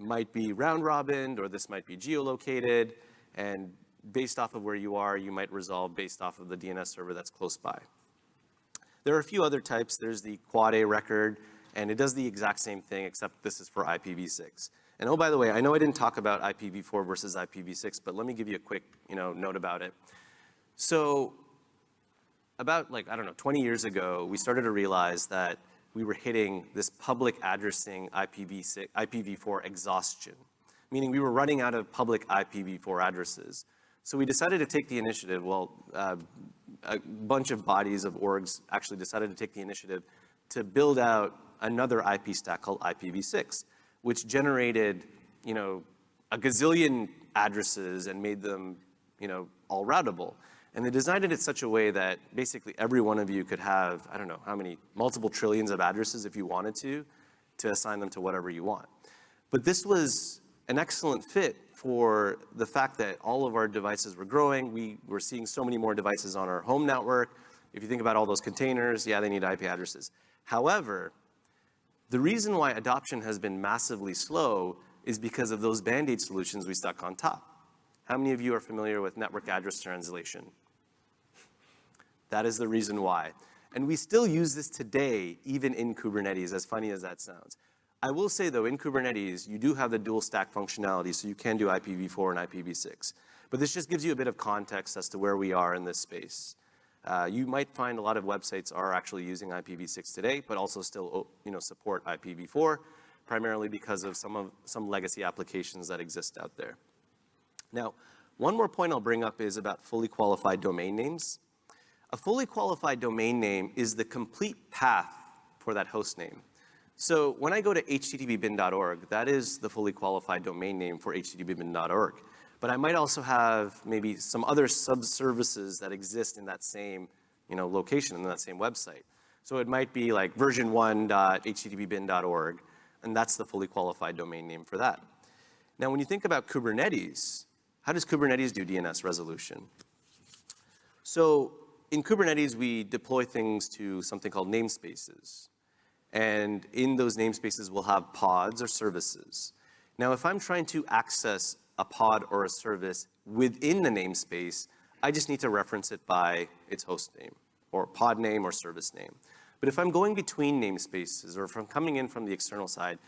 [SPEAKER 1] might be round robin, or this might be geolocated, and based off of where you are, you might resolve based off of the DNS server that's close by. There are a few other types. There's the quad A record, and it does the exact same thing, except this is for IPv6. And oh, by the way, I know I didn't talk about IPv4 versus IPv6, but let me give you a quick you know, note about it. So about like, I don't know, 20 years ago, we started to realize that we were hitting this public addressing IPv6, IPv4 exhaustion, meaning we were running out of public IPv4 addresses. So we decided to take the initiative, well, uh, a bunch of bodies of orgs actually decided to take the initiative to build out another IP stack called IPv6, which generated, you know, a gazillion addresses and made them, you know, all routable. And they designed it in such a way that basically every one of you could have, I don't know how many, multiple trillions of addresses if you wanted to, to assign them to whatever you want. But this was an excellent fit for the fact that all of our devices were growing. We were seeing so many more devices on our home network. If you think about all those containers, yeah, they need IP addresses. However, the reason why adoption has been massively slow is because of those Band-Aid solutions we stuck on top. How many of you are familiar with network address translation? That is the reason why. And we still use this today, even in Kubernetes, as funny as that sounds. I will say though, in Kubernetes, you do have the dual stack functionality, so you can do IPv4 and IPv6. But this just gives you a bit of context as to where we are in this space. Uh, you might find a lot of websites are actually using IPv6 today, but also still oh, you know, support IPv4, primarily because of some, of some legacy applications that exist out there. Now, one more point I'll bring up is about fully qualified domain names. A fully qualified domain name is the complete path for that host name. So when I go to httpbin.org, that is the fully qualified domain name for httpbin.org. But I might also have maybe some other sub-services that exist in that same you know, location, in that same website. So it might be like version1.httpbin.org, and that's the fully qualified domain name for that. Now, when you think about Kubernetes, how does Kubernetes do DNS resolution? So in Kubernetes, we deploy things to something called namespaces. And in those namespaces, we'll have pods or services. Now, if I'm trying to access a pod or a service within the namespace, I just need to reference it by its host name or pod name or service name. But if I'm going between namespaces or if I'm coming in from the external side,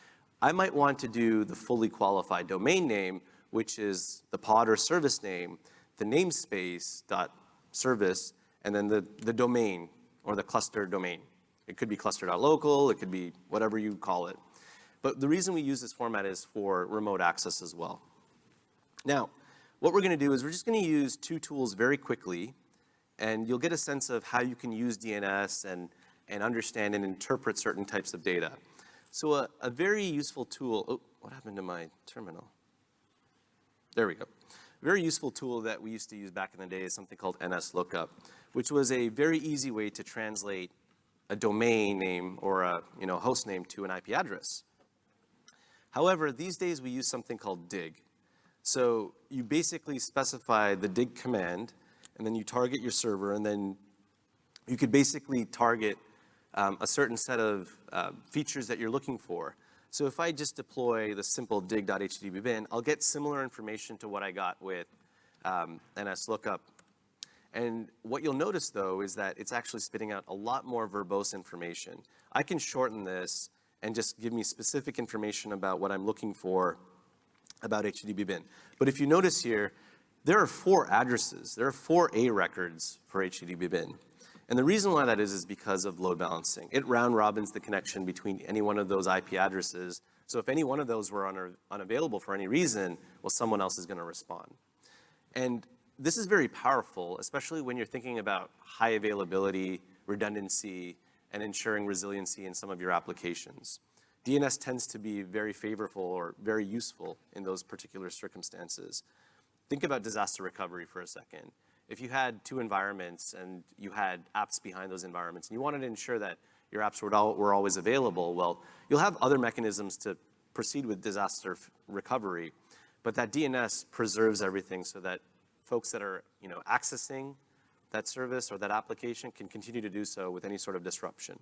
[SPEAKER 1] I might want to do the fully qualified domain name, which is the pod or service name, the namespace dot service, and then the, the domain or the cluster domain. It could be cluster.local, it could be whatever you call it. But the reason we use this format is for remote access as well. Now, what we're gonna do is we're just gonna use two tools very quickly, and you'll get a sense of how you can use DNS and, and understand and interpret certain types of data. So a, a very useful tool, oh, what happened to my terminal? There we go. A very useful tool that we used to use back in the day is something called NSLOOKUP, which was a very easy way to translate a domain name or a you know, host name to an IP address. However, these days we use something called dig. So you basically specify the dig command, and then you target your server, and then you could basically target um, a certain set of uh, features that you're looking for. So if I just deploy the simple dig.httpbin, I'll get similar information to what I got with um, NSLOOKUP. And what you'll notice though is that it's actually spitting out a lot more verbose information. I can shorten this and just give me specific information about what I'm looking for about httpbin. But if you notice here, there are four addresses. There are four A records for httpbin. And the reason why that is is because of load balancing. It round robins the connection between any one of those IP addresses. So if any one of those were un unavailable for any reason, well, someone else is gonna respond. And this is very powerful, especially when you're thinking about high availability, redundancy, and ensuring resiliency in some of your applications. DNS tends to be very favorable or very useful in those particular circumstances. Think about disaster recovery for a second. If you had two environments and you had apps behind those environments and you wanted to ensure that your apps were, always available, well, you'll have other mechanisms to proceed with disaster recovery, but that DNS preserves everything so that folks that are you know, accessing that service or that application can continue to do so with any sort of disruption.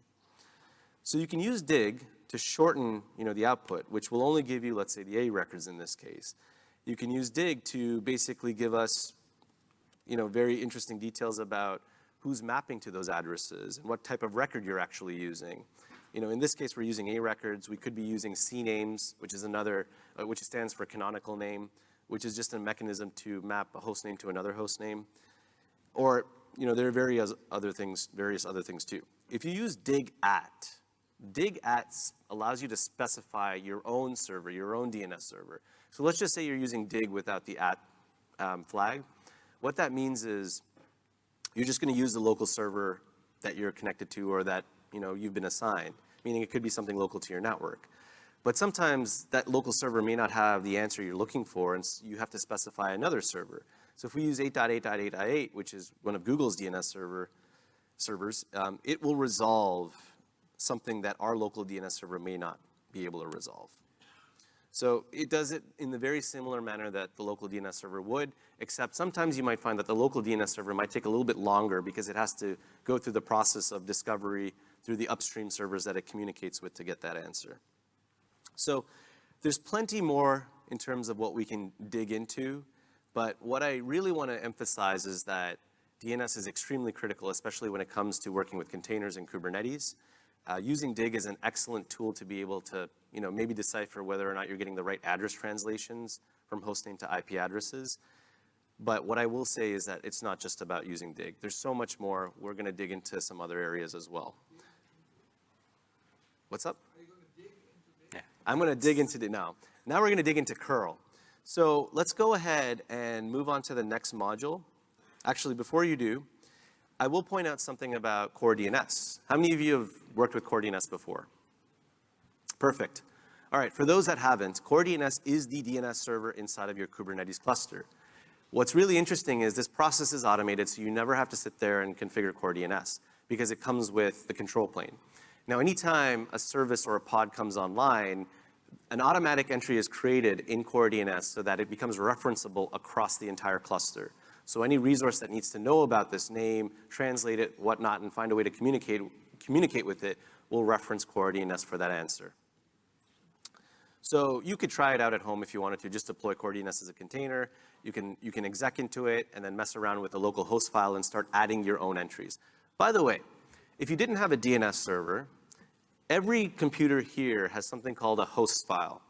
[SPEAKER 1] So you can use dig to shorten you know, the output, which will only give you, let's say, the A records in this case. You can use dig to basically give us you know, very interesting details about who's mapping to those addresses and what type of record you're actually using. You know, in this case, we're using A records. We could be using CNAMEs, which is another, uh, which stands for canonical name, which is just a mechanism to map a host name to another host name. Or, you know, there are various other things, various other things too. If you use dig at, dig at allows you to specify your own server, your own DNS server. So let's just say you're using dig without the at um, flag. What that means is you're just going to use the local server that you're connected to or that you know, you've been assigned, meaning it could be something local to your network. But sometimes that local server may not have the answer you're looking for, and you have to specify another server. So if we use 8.8.8.8, which is one of Google's DNS server servers, um, it will resolve something that our local DNS server may not be able to resolve. So it does it in the very similar manner that the local DNS server would, except sometimes you might find that the local DNS server might take a little bit longer because it has to go through the process of discovery through the upstream servers that it communicates with to get that answer. So there's plenty more in terms of what we can dig into, but what I really want to emphasize is that DNS is extremely critical, especially when it comes to working with containers and Kubernetes. Uh, using Dig is an excellent tool to be able to, you know, maybe decipher whether or not you're getting the right address translations from hostname to IP addresses. But what I will say is that it's not just about using Dig. There's so much more. We're going to dig into some other areas as well. What's up? I'm going to dig into it now. Now we're going to dig into curl. So let's go ahead and move on to the next module. Actually, before you do, I will point out something about CoreDNS. How many of you have worked with CoreDNS before? Perfect. All right, for those that haven't, CoreDNS is the DNS server inside of your Kubernetes cluster. What's really interesting is this process is automated, so you never have to sit there and configure CoreDNS because it comes with the control plane. Now, anytime a service or a pod comes online, an automatic entry is created in CoreDNS so that it becomes referenceable across the entire cluster. So any resource that needs to know about this name, translate it, whatnot, and find a way to communicate, communicate with it will reference CoreDNS for that answer. So you could try it out at home if you wanted to, just deploy CoreDNS as a container. You can, you can exec into it and then mess around with the local host file and start adding your own entries. By the way, if you didn't have a DNS server, every computer here has something called a host file.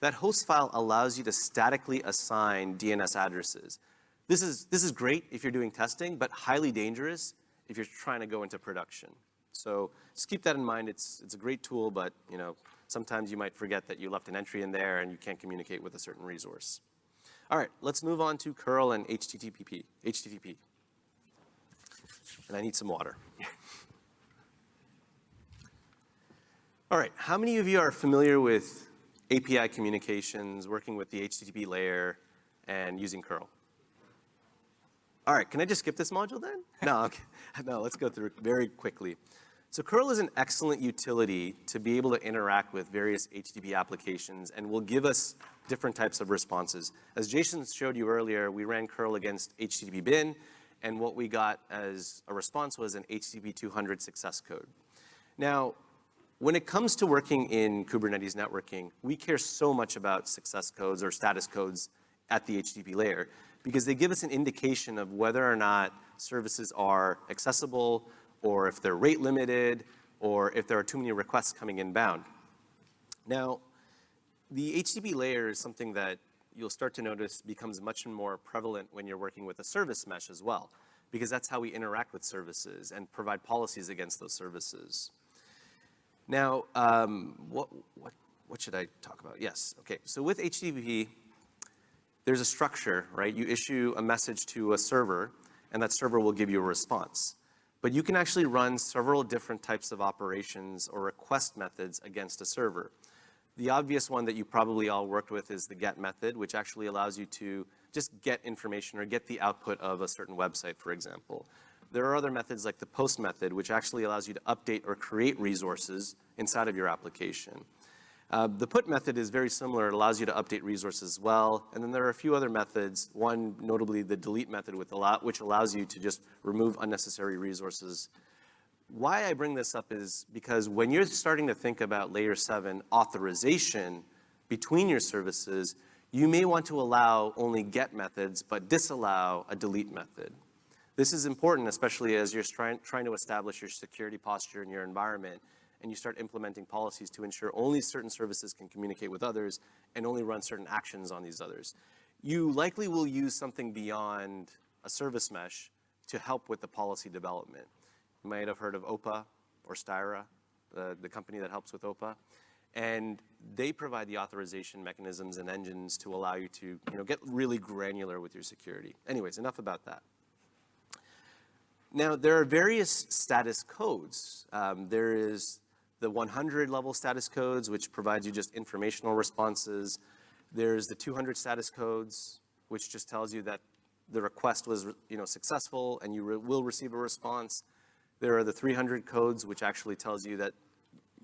[SPEAKER 1] That host file allows you to statically assign DNS addresses. This is, this is great if you're doing testing, but highly dangerous if you're trying to go into production. So just keep that in mind. It's, it's a great tool, but you know, sometimes you might forget that you left an entry in there and you can't communicate with a certain resource. All right, let's move on to curl and HTTP. HTTP. And I need some water. [LAUGHS] All right, how many of you are familiar with API communications, working with the HTTP layer, and using curl? All right, can I just skip this module then? [LAUGHS] No, okay. no, let's go through it very quickly. So curl is an excellent utility to be able to interact with various HTTP applications and will give us different types of responses. As Jason showed you earlier, we ran curl against httpbin, and what we got as a response was an HTTP 200 success code. Now, when it comes to working in Kubernetes networking, we care so much about success codes or status codes at the HTTP layer because they give us an indication of whether or not services are accessible or if they're rate limited or if there are too many requests coming inbound. Now, the HTTP layer is something that you'll start to notice becomes much more prevalent when you're working with a service mesh as well, because that's how we interact with services and provide policies against those services. Now, um, what, what, what should I talk about? Yes, okay. So with HTTP, there's a structure, right? You issue a message to a server, and that server will give you a response. But you can actually run several different types of operations or request methods against a server. The obvious one that you probably all worked with is the get method, which actually allows you to just get information or get the output of a certain website, for example. There are other methods like the post method, which actually allows you to update or create resources inside of your application. Uh, the put method is very similar. It allows you to update resources as well. And then there are a few other methods, one notably the delete method, which allows you to just remove unnecessary resources why I bring this up is because when you're starting to think about layer seven authorization between your services, you may want to allow only get methods, but disallow a delete method. This is important, especially as you're trying, to establish your security posture in your environment and you start implementing policies to ensure only certain services can communicate with others and only run certain actions on these others. You likely will use something beyond a service mesh to help with the policy development. You might have heard of OPA or Styra, the, the company that helps with OPA. And they provide the authorization mechanisms and engines to allow you to you know, get really granular with your security. Anyways, enough about that. Now, there are various status codes. Um, there is the 100 level status codes, which provides you just informational responses. There's the 200 status codes, which just tells you that the request was you know, successful and you re will receive a response. There are the 300 codes, which actually tells you that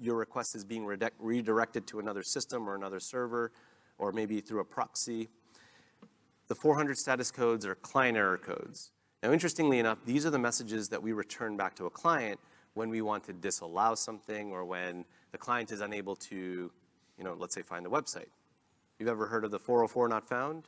[SPEAKER 1] your request is being redirected to another system or another server, or maybe through a proxy. The 400 status codes are client error codes. Now, interestingly enough, these are the messages that we return back to a client when we want to disallow something or when the client is unable to, you know, let's say find the website. You've ever heard of the 404 not found?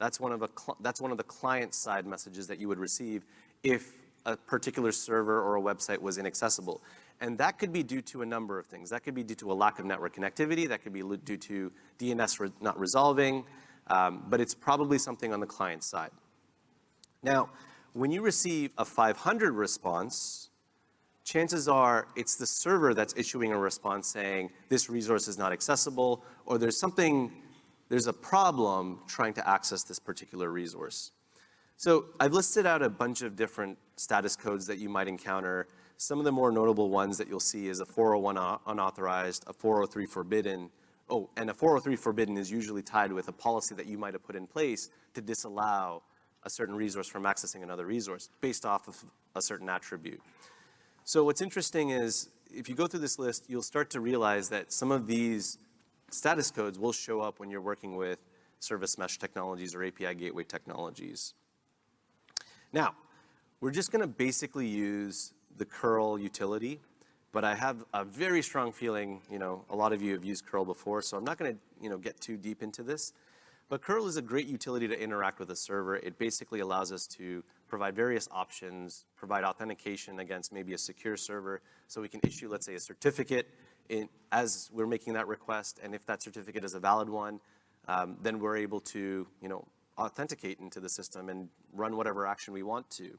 [SPEAKER 1] That's one of, a that's one of the client side messages that you would receive if a particular server or a website was inaccessible. And that could be due to a number of things. That could be due to a lack of network connectivity. That could be due to DNS re not resolving. Um, but it's probably something on the client side. Now, when you receive a 500 response, chances are it's the server that's issuing a response saying this resource is not accessible or there's something, there's a problem trying to access this particular resource. So I've listed out a bunch of different status codes that you might encounter. Some of the more notable ones that you'll see is a 401 unauthorized, a 403 forbidden. Oh, and a 403 forbidden is usually tied with a policy that you might have put in place to disallow a certain resource from accessing another resource based off of a certain attribute. So what's interesting is if you go through this list, you'll start to realize that some of these status codes will show up when you're working with service mesh technologies or API gateway technologies. Now, we're just gonna basically use the curl utility, but I have a very strong feeling, you know, a lot of you have used curl before, so I'm not gonna, you know, get too deep into this. But curl is a great utility to interact with a server. It basically allows us to provide various options, provide authentication against maybe a secure server, so we can issue, let's say, a certificate in, as we're making that request, and if that certificate is a valid one, um, then we're able to, you know, authenticate into the system and run whatever action we want to.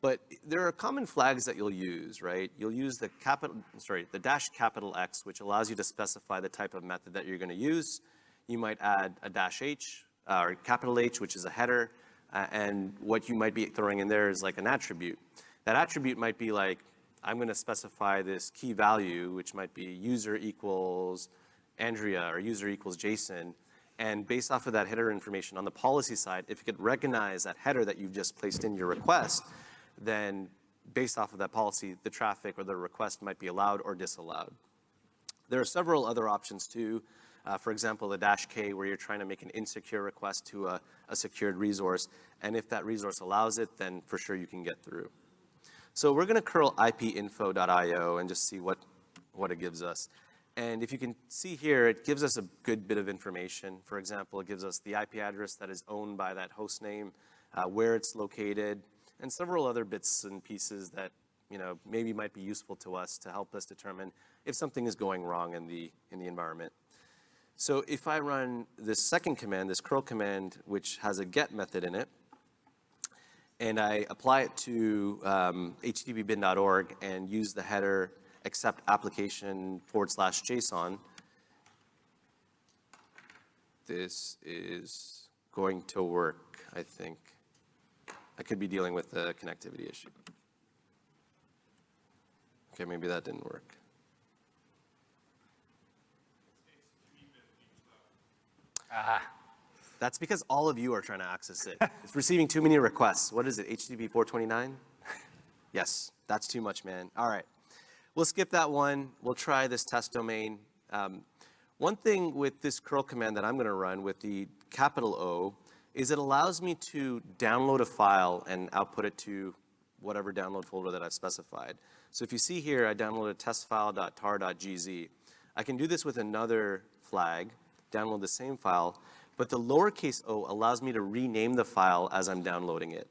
[SPEAKER 1] But there are common flags that you'll use, right? You'll use the capital, sorry, the dash capital X, which allows you to specify the type of method that you're gonna use. You might add a dash H, uh, or capital H, which is a header, uh, and what you might be throwing in there is like an attribute. That attribute might be like, I'm gonna specify this key value, which might be user equals Andrea or user equals Jason, and based off of that header information on the policy side, if you could recognize that header that you've just placed in your request, then based off of that policy, the traffic or the request might be allowed or disallowed. There are several other options too. Uh, for example, the dash K where you're trying to make an insecure request to a, a secured resource. And if that resource allows it, then for sure you can get through. So we're gonna curl ipinfo.io and just see what, what it gives us. And if you can see here, it gives us a good bit of information. For example, it gives us the IP address that is owned by that host name, uh, where it's located, and several other bits and pieces that you know, maybe might be useful to us to help us determine if something is going wrong in the, in the environment. So if I run this second command, this curl command, which has a get method in it, and I apply it to um, httpbin.org and use the header accept application forward slash JSON, this is going to work, I think. I could be dealing with a connectivity issue. Okay, maybe that didn't work. That's because all of you are trying to access it. [LAUGHS] It's receiving too many requests. What is it, HTTP 429? [LAUGHS] Yes, that's too much, man. All right. We'll skip that one. We'll try this test domain. Um, one thing with this curl command that I'm gonna run with the capital O is it allows me to download a file and output it to whatever download folder that I've specified. So if you see here, I downloaded testfile.tar.gz. I can do this with another flag, download the same file, but the lowercase o allows me to rename the file as I'm downloading it.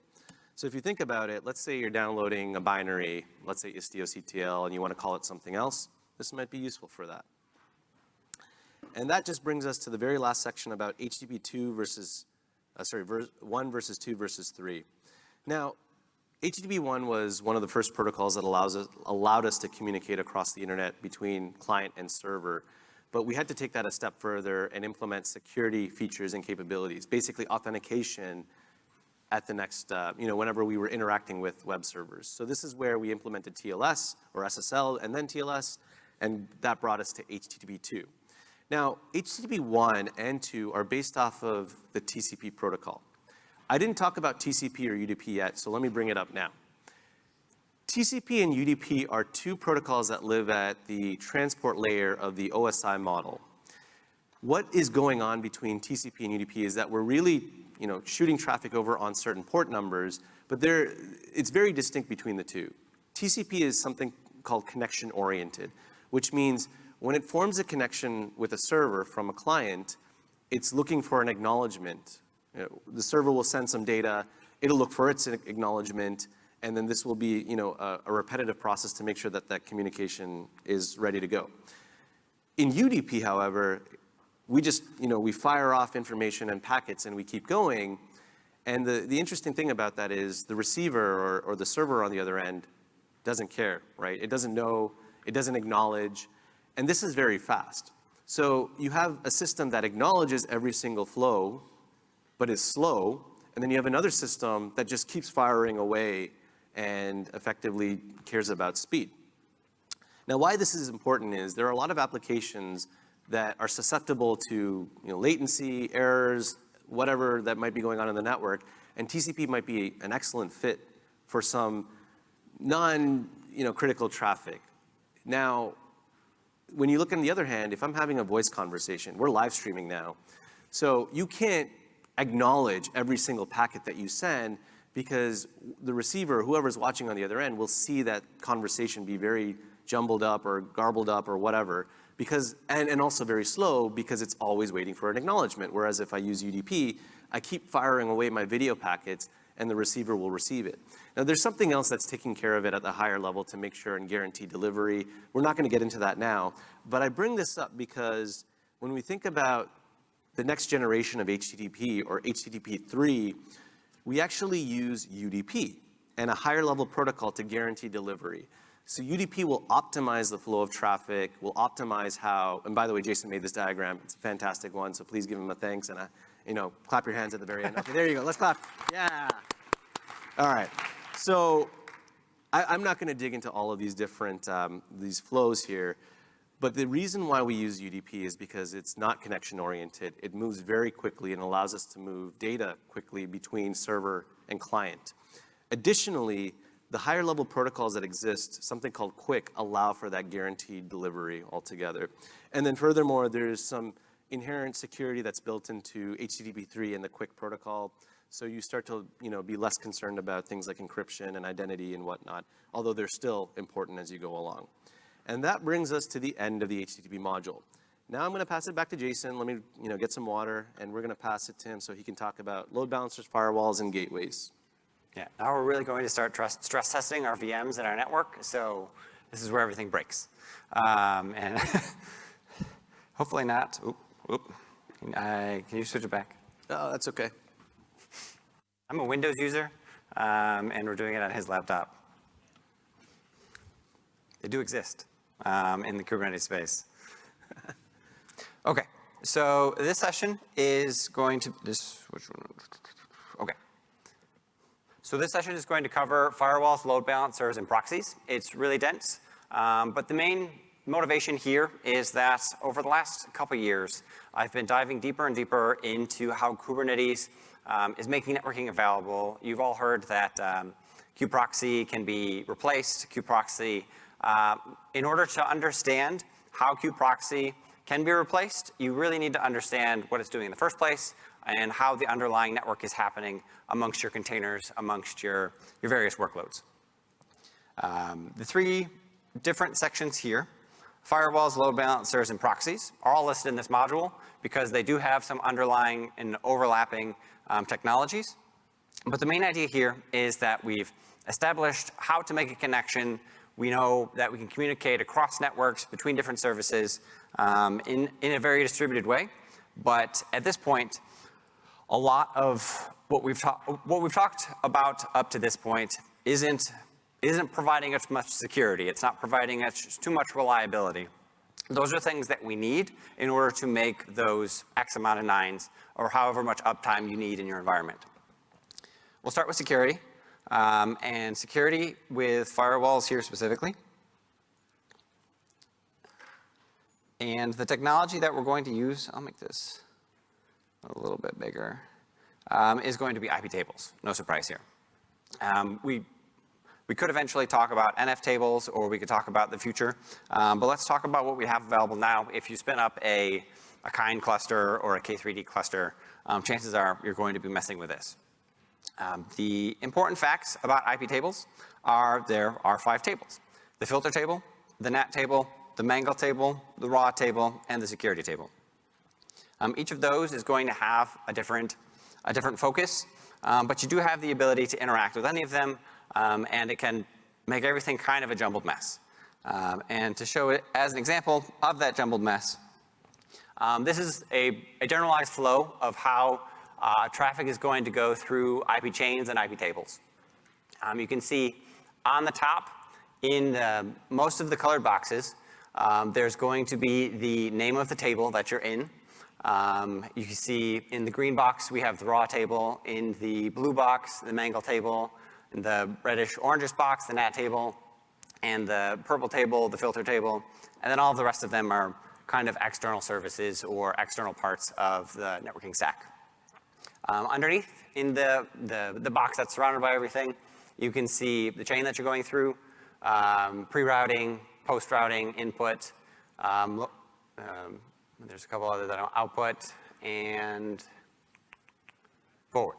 [SPEAKER 1] So if you think about it, let's say you're downloading a binary, let's say istioctl, and you want to call it something else, this might be useful for that. And that just brings us to the very last section about HTTP 2 versus, uh, sorry, 1 versus 2 versus 3. Now, HTTP 1 was one of the first protocols that allows us, allowed us to communicate across the internet between client and server. But we had to take that a step further and implement security features and capabilities, basically authentication at the next, uh, you know, whenever we were interacting with web servers. So this is where we implemented TLS or SSL and then TLS, and that brought us to HTTP 2. Now, HTTP 1 and 2 are based off of the TCP protocol. I didn't talk about TCP or UDP yet, so let me bring it up now. TCP and UDP are two protocols that live at the transport layer of the OSI model. What is going on between TCP and UDP is that we're really you know, shooting traffic over on certain port numbers, but there, it's very distinct between the two. TCP is something called connection oriented, which means when it forms a connection with a server from a client, it's looking for an acknowledgement you know, the server will send some data, it'll look for its acknowledgement, and then this will be you know, a, a repetitive process to make sure that that communication is ready to go. In UDP, however, we just, you know, we fire off information and packets and we keep going. And the, the interesting thing about that is the receiver or, or the server on the other end doesn't care, right? It doesn't know, it doesn't acknowledge, and this is very fast. So you have a system that acknowledges every single flow but is slow. And then you have another system that just keeps firing away and effectively cares about speed. Now, why this is important is there are a lot of applications that are susceptible to you know, latency, errors, whatever that might be going on in the network, and TCP might be an excellent fit for some non you know, critical traffic. Now, when you look on the other hand, if I'm having a voice conversation, we're live streaming now, so you can't acknowledge every single packet that you send because the receiver, whoever's watching on the other end, will see that conversation be very jumbled up or garbled up or whatever because, and, and also very slow because it's always waiting for an acknowledgement. Whereas if I use UDP, I keep firing away my video packets and the receiver will receive it. Now there's something else that's taking care of it at the higher level to make sure and guarantee delivery. We're not gonna get into that now, but I bring this up because when we think about the next generation of HTTP or HTTP 3, we actually use UDP and a higher level protocol to guarantee delivery. So UDP will optimize the flow of traffic, will optimize how, and by the way, Jason made this diagram. It's a fantastic one, so please give him a thanks and a, you know, clap your hands at the very end. Okay, there you go, let's clap. Yeah. All right, so I, am not gonna dig into all of these different, um, these flows here, but the reason why we use UDP is because it's not connection oriented. It moves very quickly and allows us to move data quickly between server and client. Additionally, the higher level protocols that exist, something called QUIC, allow for that guaranteed delivery altogether. And then furthermore, there's some inherent security that's built into HTTP3 and the QUIC protocol. So you start to, you know, be less concerned about things like encryption and identity and whatnot, although they're still important as you go along. And that brings us to the end of the HTTP module. Now I'm gonna pass it back to Jason. Let me, you know, get some water and we're gonna pass it to him so he can talk about load balancers, firewalls, and gateways.
[SPEAKER 2] Yeah, now we're really going to start stress testing our VMs and our network. So this is where everything breaks. Um, and [LAUGHS] hopefully not. Oop, oop. I, can you switch it back?
[SPEAKER 1] Oh, that's okay.
[SPEAKER 2] I'm a Windows user, um, and we're doing it on his laptop. They do exist um, in the Kubernetes space. [LAUGHS] okay, so this session is going to, this, which one? Okay. So this session is going to cover firewalls, load balancers, and proxies. It's really dense, um, but the main motivation here is that over the last couple years, I've been diving deeper and deeper into how Kubernetes um, is making networking available. You've all heard that um, kube-proxy can be replaced. kube-proxy, uh, in order to understand how kube-proxy can be replaced, you really need to understand what it's doing in the first place and how the underlying network is happening amongst your containers, amongst your, your various workloads. Um, the three different sections here, firewalls, load balancers, and proxies, are all listed in this module because they do have some underlying and overlapping um, technologies. But the main idea here is that we've established how to make a connection. We know that we can communicate across networks between different services um, in, in a very distributed way. But at this point, a lot of what we've, what we've talked about up to this point isn't, isn't providing us much security. It's not providing us too much reliability. Those are things that we need in order to make those X amount of nines or however much uptime you need in your environment. We'll start with security. Um, and security with firewalls here specifically. And the technology that we're going to use, I'll make this a little bit bigger, um, is going to be iptables. No surprise here. Um, we, we could eventually talk about nftables or we could talk about the future, um, but let's talk about what we have available now. If you spin up a, a Kind cluster or a K3D cluster, um, chances are you're going to be messing with this. Um, the important facts about iptables are there are five tables. The filter table, the NAT table, the Mangle table, the raw table, and the security table. Um, each of those is going to have a different, a different focus, um, but you do have the ability to interact with any of them, um, and it can make everything kind of a jumbled mess. Um, and to show it as an example of that jumbled mess, um, this is a, a, generalized flow of how uh, traffic is going to go through ipchains and iptables. Um, you can see on the top in the, most of the colored boxes, um, there's going to be the name of the table that you're in. Um, you can see in the green box, we have the raw table. In the blue box, the Mangle table. In the reddish orangish box, the NAT table. And the purple table, the filter table. And then all the rest of them are kind of external services or external parts of the networking stack. Um, underneath, in the, the, the box that's surrounded by everything, you can see the chain that you're going through, um, pre-routing, post-routing, input. Um, um, there's a couple other that are output and forward.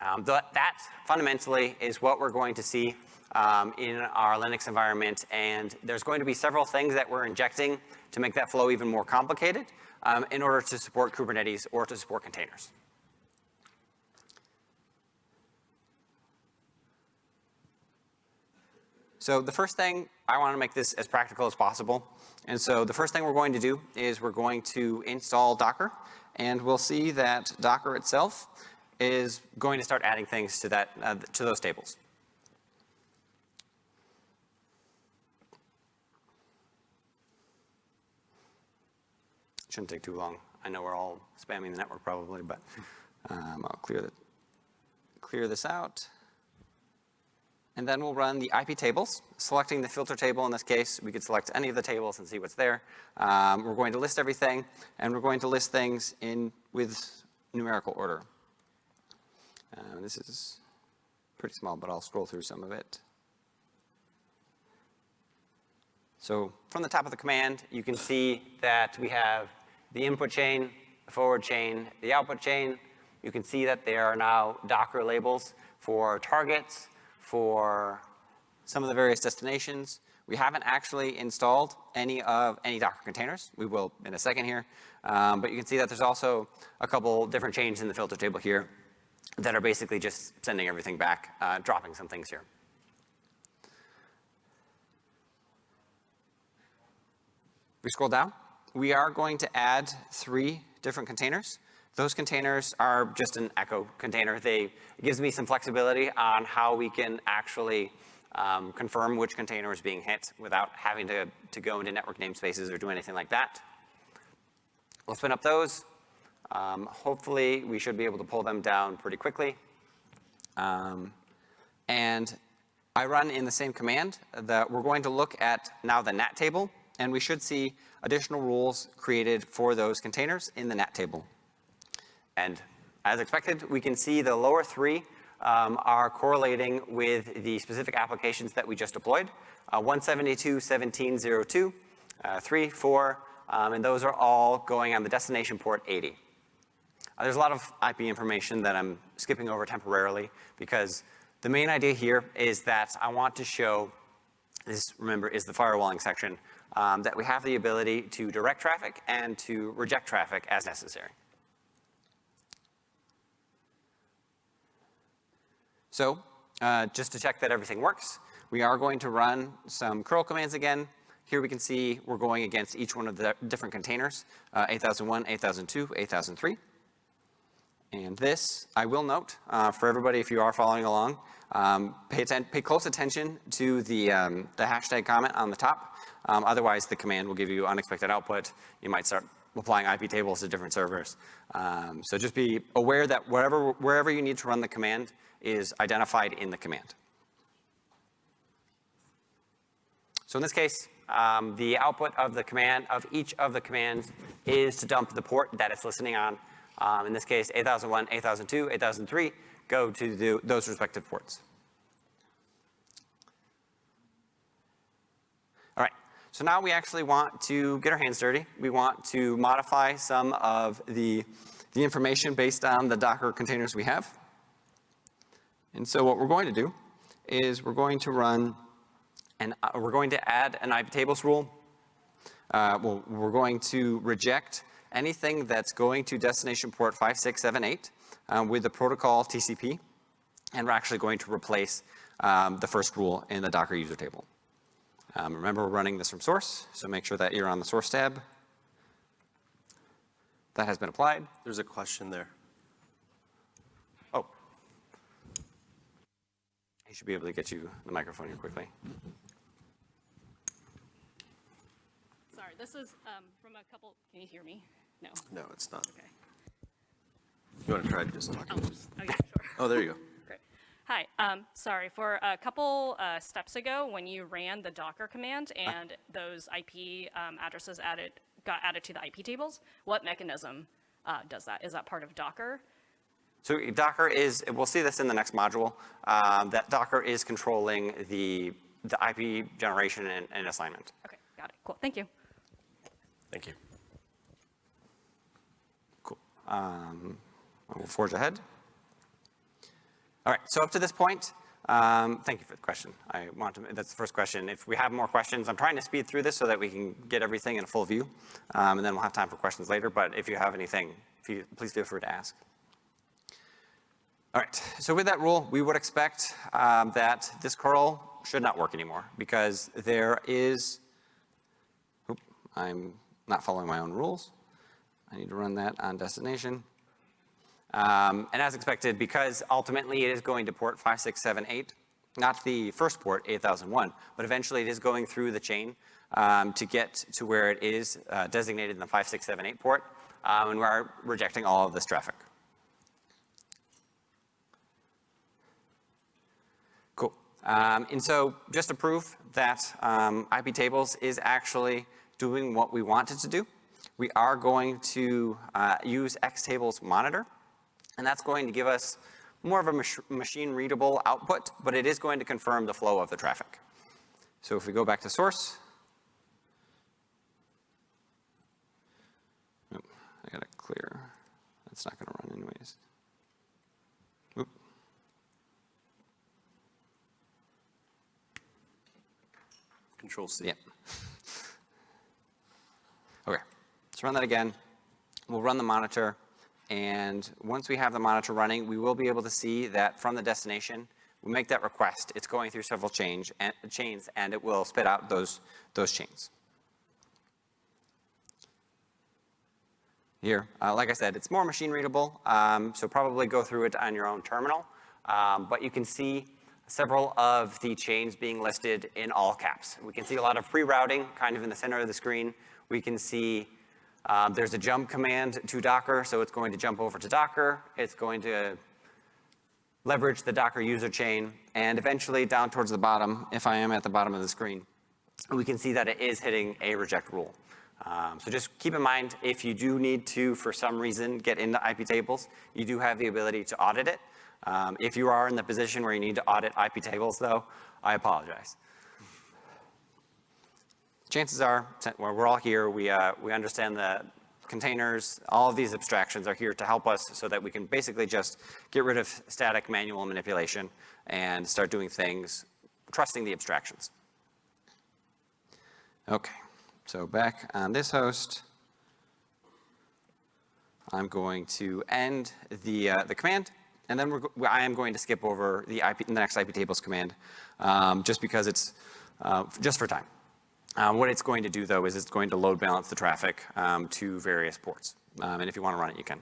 [SPEAKER 2] Um, th that fundamentally is what we're going to see um, in our Linux environment, and there's going to be several things that we're injecting to make that flow even more complicated in order to support Kubernetes or to support containers. So the first thing, I want to make this as practical as possible. And so the first thing we're going to do is we're going to install Docker. And we'll see that Docker itself is going to start adding things to, that, uh, to those tables. Shouldn't take too long. I know we're all spamming the network probably, but um, I'll clear, the, clear this out. And then we'll run the iptables, selecting the filter table in this case. We could select any of the tables and see what's there. Um, we're going to list everything, and we're going to list things in with numerical order. Uh, this is pretty small, but I'll scroll through some of it. So from the top of the command, you can see that we have the input chain, the forward chain, the output chain, You can see that there are now Docker labels for targets, for some of the various destinations. We haven't actually installed any of any Docker containers. We will in a second here. Um, but you can see that there's also a couple different changes in the filter table here that are basically just sending everything back, uh, dropping some things here. we scroll down, we are going to add three different containers. Those containers are just an echo container. They, gives me some flexibility on how we can actually um, confirm which container is being hit without having to, to go into network namespaces or do anything like that. We'll spin up those. Um, hopefully, we should be able to pull them down pretty quickly. Um, and I run in the same command that we're going to look at now the NAT table and we should see additional rules created for those containers in the NAT table. And as expected, we can see the lower three um, are correlating with the specific applications that we just deployed. Uh, 172.17.02, uh, 3, 4, um, and those are all going on the destination port 80. Uh, there's a lot of IP information that I'm skipping over temporarily because the main idea here is that I want to show, this remember is the firewalling section, um, that we have the ability to direct traffic and to reject traffic as necessary. So uh, just to check that everything works, we are going to run some curl commands again. Here we can see we're going against each one of the different containers, uh, 8001, 8002, 8003. And this, I will note, uh, for everybody if you are following along, um, pay, pay, close attention to the, um, the hashtag comment on the top. Um, otherwise, the command will give you unexpected output. You might start applying iptables to different servers. Um, so just be aware that wherever, wherever you need to run the command is identified in the command. So in this case, um, the output of the command, of each of the commands is to dump the port that it's listening on. Um, in this case, 8001, 8002, 8003 go to the, those respective ports. All right, so now we actually want to get our hands dirty. We want to modify some of the, the information based on the Docker containers we have. And so what we're going to do is we're going to run and uh, we're going to add an iptables rule. Uh, well, we're going to reject anything that's going to destination port 5678 um, with the protocol TCP. And we're actually going to replace um, the first rule in the Docker user table. Um, remember, we're running this from source, so make sure that you're on the source tab. That has been applied.
[SPEAKER 1] There's a question there.
[SPEAKER 2] He should be able to get you the microphone here quickly.
[SPEAKER 3] Sorry, this is um, from a couple, can you hear me? No.
[SPEAKER 1] No, it's not.
[SPEAKER 3] Okay.
[SPEAKER 1] You want to try just talking?
[SPEAKER 3] Oh, oh, yeah, sure. [LAUGHS]
[SPEAKER 1] Oh, there you go.
[SPEAKER 3] Great. Hi, um, sorry, for a couple uh, steps ago, when you ran the Docker command and those IP um, addresses added, got added to the iptables, what mechanism uh, does that? Is that part of Docker?
[SPEAKER 2] So Docker is, we'll see this in the next module, um, that Docker is controlling the, the IP generation and, and assignment.
[SPEAKER 3] Okay, got it. Cool. Thank you.
[SPEAKER 1] Thank you.
[SPEAKER 2] Cool. Um, we'll forge ahead. All right, so up to this point, um, thank you for the question. I want to, that's the first question. If we have more questions, I'm trying to speed through this so that we can get everything in a full view, um, and then we'll have time for questions later, but if you have anything, you, please feel free to ask. All right, so with that rule, we would expect um, that this curl should not work anymore because there is, oops, I'm not following my own rules. I need to run that on destination. Um, and as expected, because ultimately it is going to port 5678, not the first port, 8001, but eventually it is going through the chain um, to get to where it is uh, designated in the 5678 port, um, and we're rejecting all of this traffic. Cool. Um, and so just to prove that um, iptables is actually doing what we want it to do, we are going to uh, use xtables monitor. And that's going to give us more of a mach machine readable output, but it is going to confirm the flow of the traffic. So if we go back to source, oh, I gotta clear, that's not gonna run anyways.
[SPEAKER 1] Control C.
[SPEAKER 2] Okay, let's run that again. We'll run the monitor, and once we have the monitor running, we will be able to see that from the destination, we make that request, it's going through several change, and, chains, and it will spit out those, those chains. Here, uh, like I said, it's more machine readable, um, so probably go through it on your own terminal, um, but you can see several of the chains being listed in all caps. We can see a lot of pre-routing kind of in the center of the screen. We can see um, there's a jump command to Docker, so it's going to jump over to Docker. It's going to leverage the Docker user chain, and eventually down towards the bottom, if I am at the bottom of the screen, we can see that it is hitting a reject rule. Um, so just keep in mind, if you do need to, for some reason, get into iptables, you do have the ability to audit it. Um, if you are in the position where you need to audit iptables, though, I apologize. Chances are, we're all here, we, uh, we understand that containers, all of these abstractions are here to help us so that we can basically just get rid of static manual manipulation and start doing things, trusting the abstractions. Okay. So back on this host, I'm going to end the, uh, the command, and then I am going to skip over the, IP, the next iptables command, um, just because it's, uh, just for time. Um, what it's going to do though is it's going to load balance the traffic um, to various ports. Um, and if you want to run it, you can.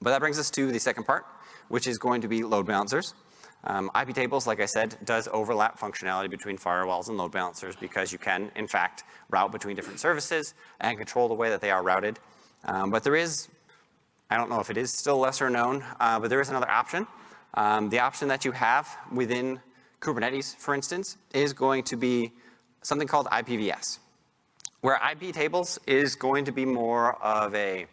[SPEAKER 2] But that brings us to the second part, which is going to be load balancers. Um, iptables, like I said, does overlap functionality between firewalls and load balancers because you can, in fact, route between different services and control the way that they are routed. Um, but there is, I don't know if it is still lesser known, uh, but there is another option. Um, the option that you have within Kubernetes, for instance, is going to be something called IPVS, where iptables is going to be more of a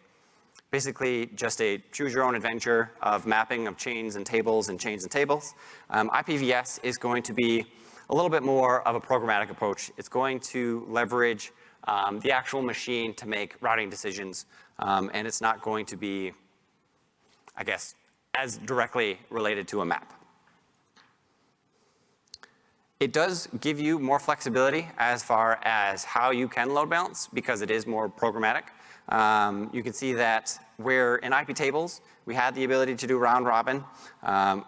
[SPEAKER 2] basically just a choose your own adventure of mapping of chains and tables and chains and tables. Um, IPVS is going to be a little bit more of a programmatic approach. It's going to leverage um, the actual machine to make routing decisions, um, and it's not going to be, I guess, as directly related to a map. It does give you more flexibility as far as how you can load balance because it is more programmatic. Um, you can see that where in iptables, we had the ability to do round robin. Um,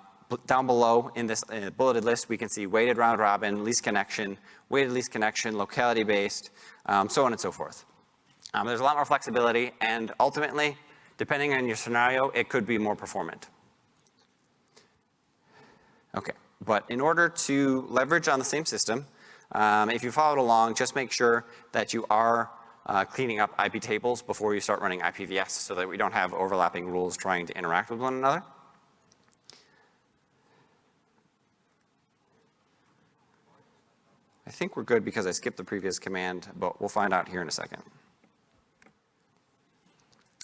[SPEAKER 2] down below in this uh, bulleted list, we can see weighted round robin, least connection, weighted least connection, locality based, um, so on and so forth. Um, there's a lot more flexibility and ultimately, depending on your scenario, it could be more performant. Okay, but in order to leverage on the same system, um, if you followed along, just make sure that you are uh, cleaning up iptables before you start running IPVS so that we don't have overlapping rules trying to interact with one another. I think we're good because I skipped the previous command, but we'll find out here in a second.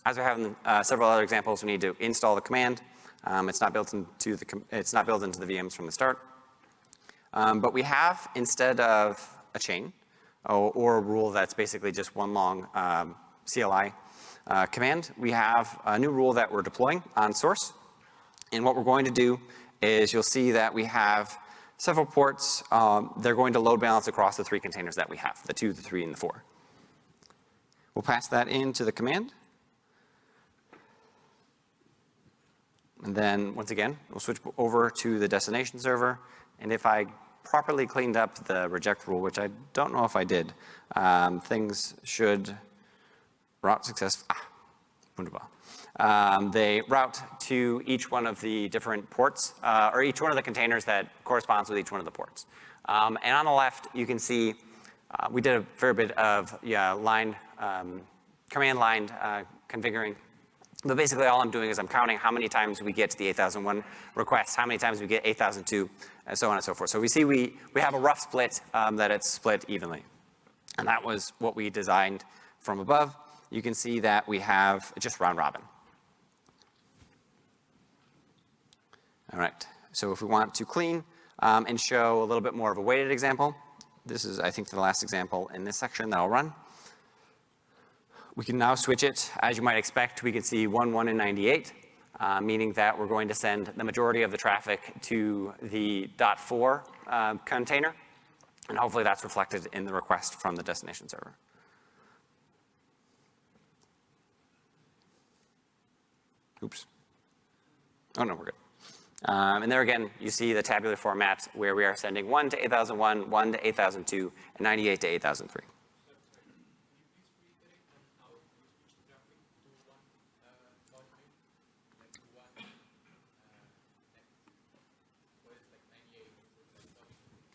[SPEAKER 2] As we have in uh, several other examples, we need to install the command. Um, it's not built into the it's not built into the VMs from the start. Um, but we have instead of a chain, or, or a rule that's basically just one long um, CLI uh, command. We have a new rule that we're deploying on source. And what we're going to do is you'll see that we have several ports. Um, they're going to load balance across the three containers that we have, the two, the three, and the four. We'll pass that into the command. And then once again, we'll switch over to the destination server. And if I properly cleaned up the reject rule, which I don't know if I did, um, things should route success, ah, wunderbar. Um, they route to each one of the different ports, uh, or each one of the containers that corresponds with each one of the ports. Um, and on the left, you can see uh, we did a fair bit of yeah, line, um, command line uh, configuring but basically all I'm doing is I'm counting how many times we get to the 8001 requests, how many times we get 8002, and so on and so forth. So we see we, we have a rough split um, that it's split evenly. And that was what we designed from above. You can see that we have just round robin. All right, so if we want to clean um, and show a little bit more of a weighted example, this is, I think, the last example in this section that I'll run. We can now switch it. As you might expect, we can see 1, 1, and 98, uh, meaning that we're going to send the majority of the traffic to the .4 uh, container. And hopefully that's reflected in the request from the destination server. Oops. Oh, no, we're good. Um, and there again, you see the tabular format where we are sending 1 to 8001, 1 to 8002, and 98 to 8003.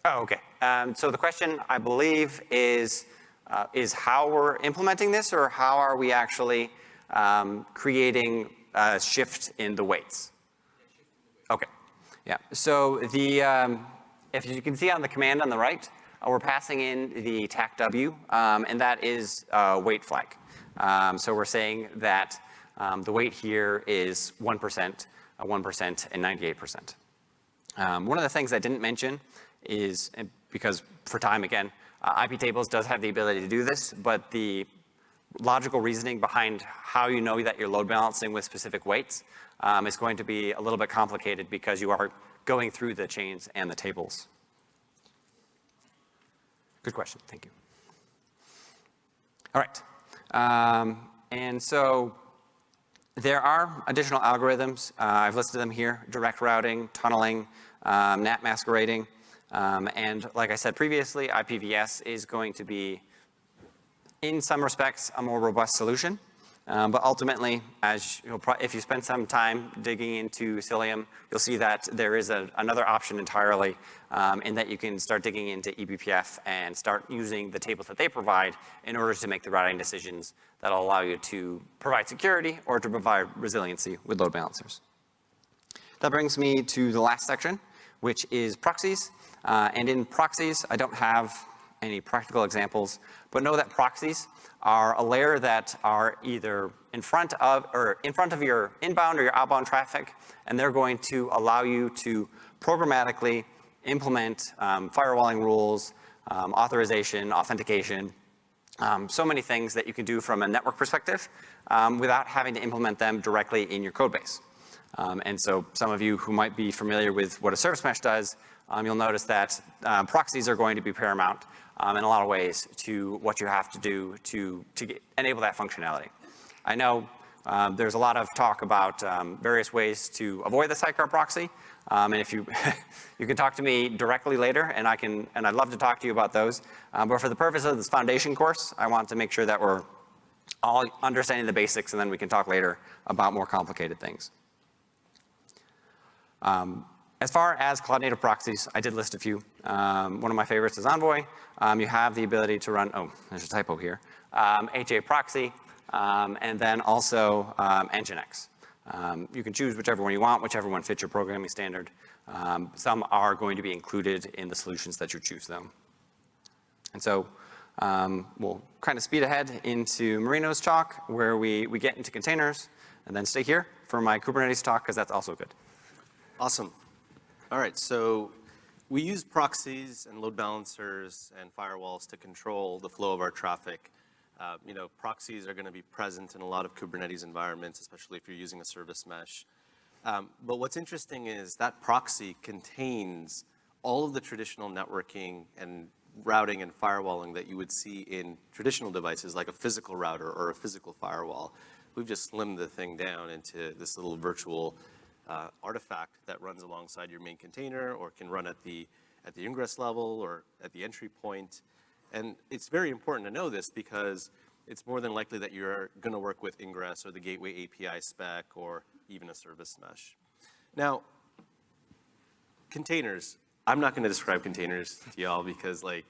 [SPEAKER 2] Oh, okay. Um, so the question, I believe, is, uh, is how we're implementing this or how are we actually um, creating a shift in the weights? Okay. Yeah. So the, um, if you can see on the command on the right, uh, we're passing in the TACW, um, and that is weight flag. Um, so we're saying that um, the weight here is 1%, uh, 1%, and 98%. Um, one of the things I didn't mention is, because for time again, uh, iptables does have the ability to do this, but the logical reasoning behind how you know that you're load balancing with specific weights um, is going to be a little bit complicated because you are going through the chains and the tables. Good question, thank you. All right, um, and so there are additional algorithms. Uh, I've listed them here, direct routing, tunneling, um, NAT masquerading. Um, and like I said previously, IPVS is going to be, in some respects, a more robust solution. Um, but ultimately, as if you spend some time digging into Cilium, you'll see that there is a, another option entirely um, in that you can start digging into eBPF and start using the tables that they provide in order to make the routing decisions that'll allow you to provide security or to provide resiliency with load balancers. That brings me to the last section, which is proxies. Uh, and in proxies, I don't have any practical examples, but know that proxies are a layer that are either in front of, or in front of your inbound or your outbound traffic, and they're going to allow you to programmatically implement um, firewalling rules, um, authorization, authentication, um, so many things that you can do from a network perspective um, without having to implement them directly in your code base. Um, and so some of you who might be familiar with what a service mesh does um, you'll notice that uh, proxies are going to be paramount um, in a lot of ways to what you have to do to, to get, enable that functionality. I know um, there's a lot of talk about um, various ways to avoid the sidecar proxy. Um, and if you, [LAUGHS] you can talk to me directly later and I can, and I'd love to talk to you about those. Um, but for the purpose of this foundation course, I want to make sure that we're all understanding the basics and then we can talk later about more complicated things. Um, as far as cloud native proxies, I did list a few. Um, one of my favorites is Envoy. Um, you have the ability to run, oh, there's a typo here, um, HAProxy, um, and then also um, Nginx. Um, you can choose whichever one you want, whichever one fits your programming standard. Some are going to be included in the solutions that you choose them. And so we'll kind of speed ahead into Marino's talk where we, we get into containers and then stay here for my Kubernetes talk because that's also good.
[SPEAKER 1] Awesome. All right, so we use proxies and load balancers and firewalls to control the flow of our traffic. Uh, you know, proxies are gonna be present in a lot of Kubernetes environments, especially if you're using a service mesh. Um, but what's interesting is that proxy contains all of the traditional networking and routing and firewalling that you would see in traditional devices like a physical router or a physical firewall. We've just slimmed the thing down into this little virtual uh, artifact that runs alongside your main container or can run at the, at the ingress level or at the entry point. And it's very important to know this because it's more than likely that you're going to work with ingress or the gateway API spec or even a service mesh. Now, containers. I'm not going to describe containers to y'all because like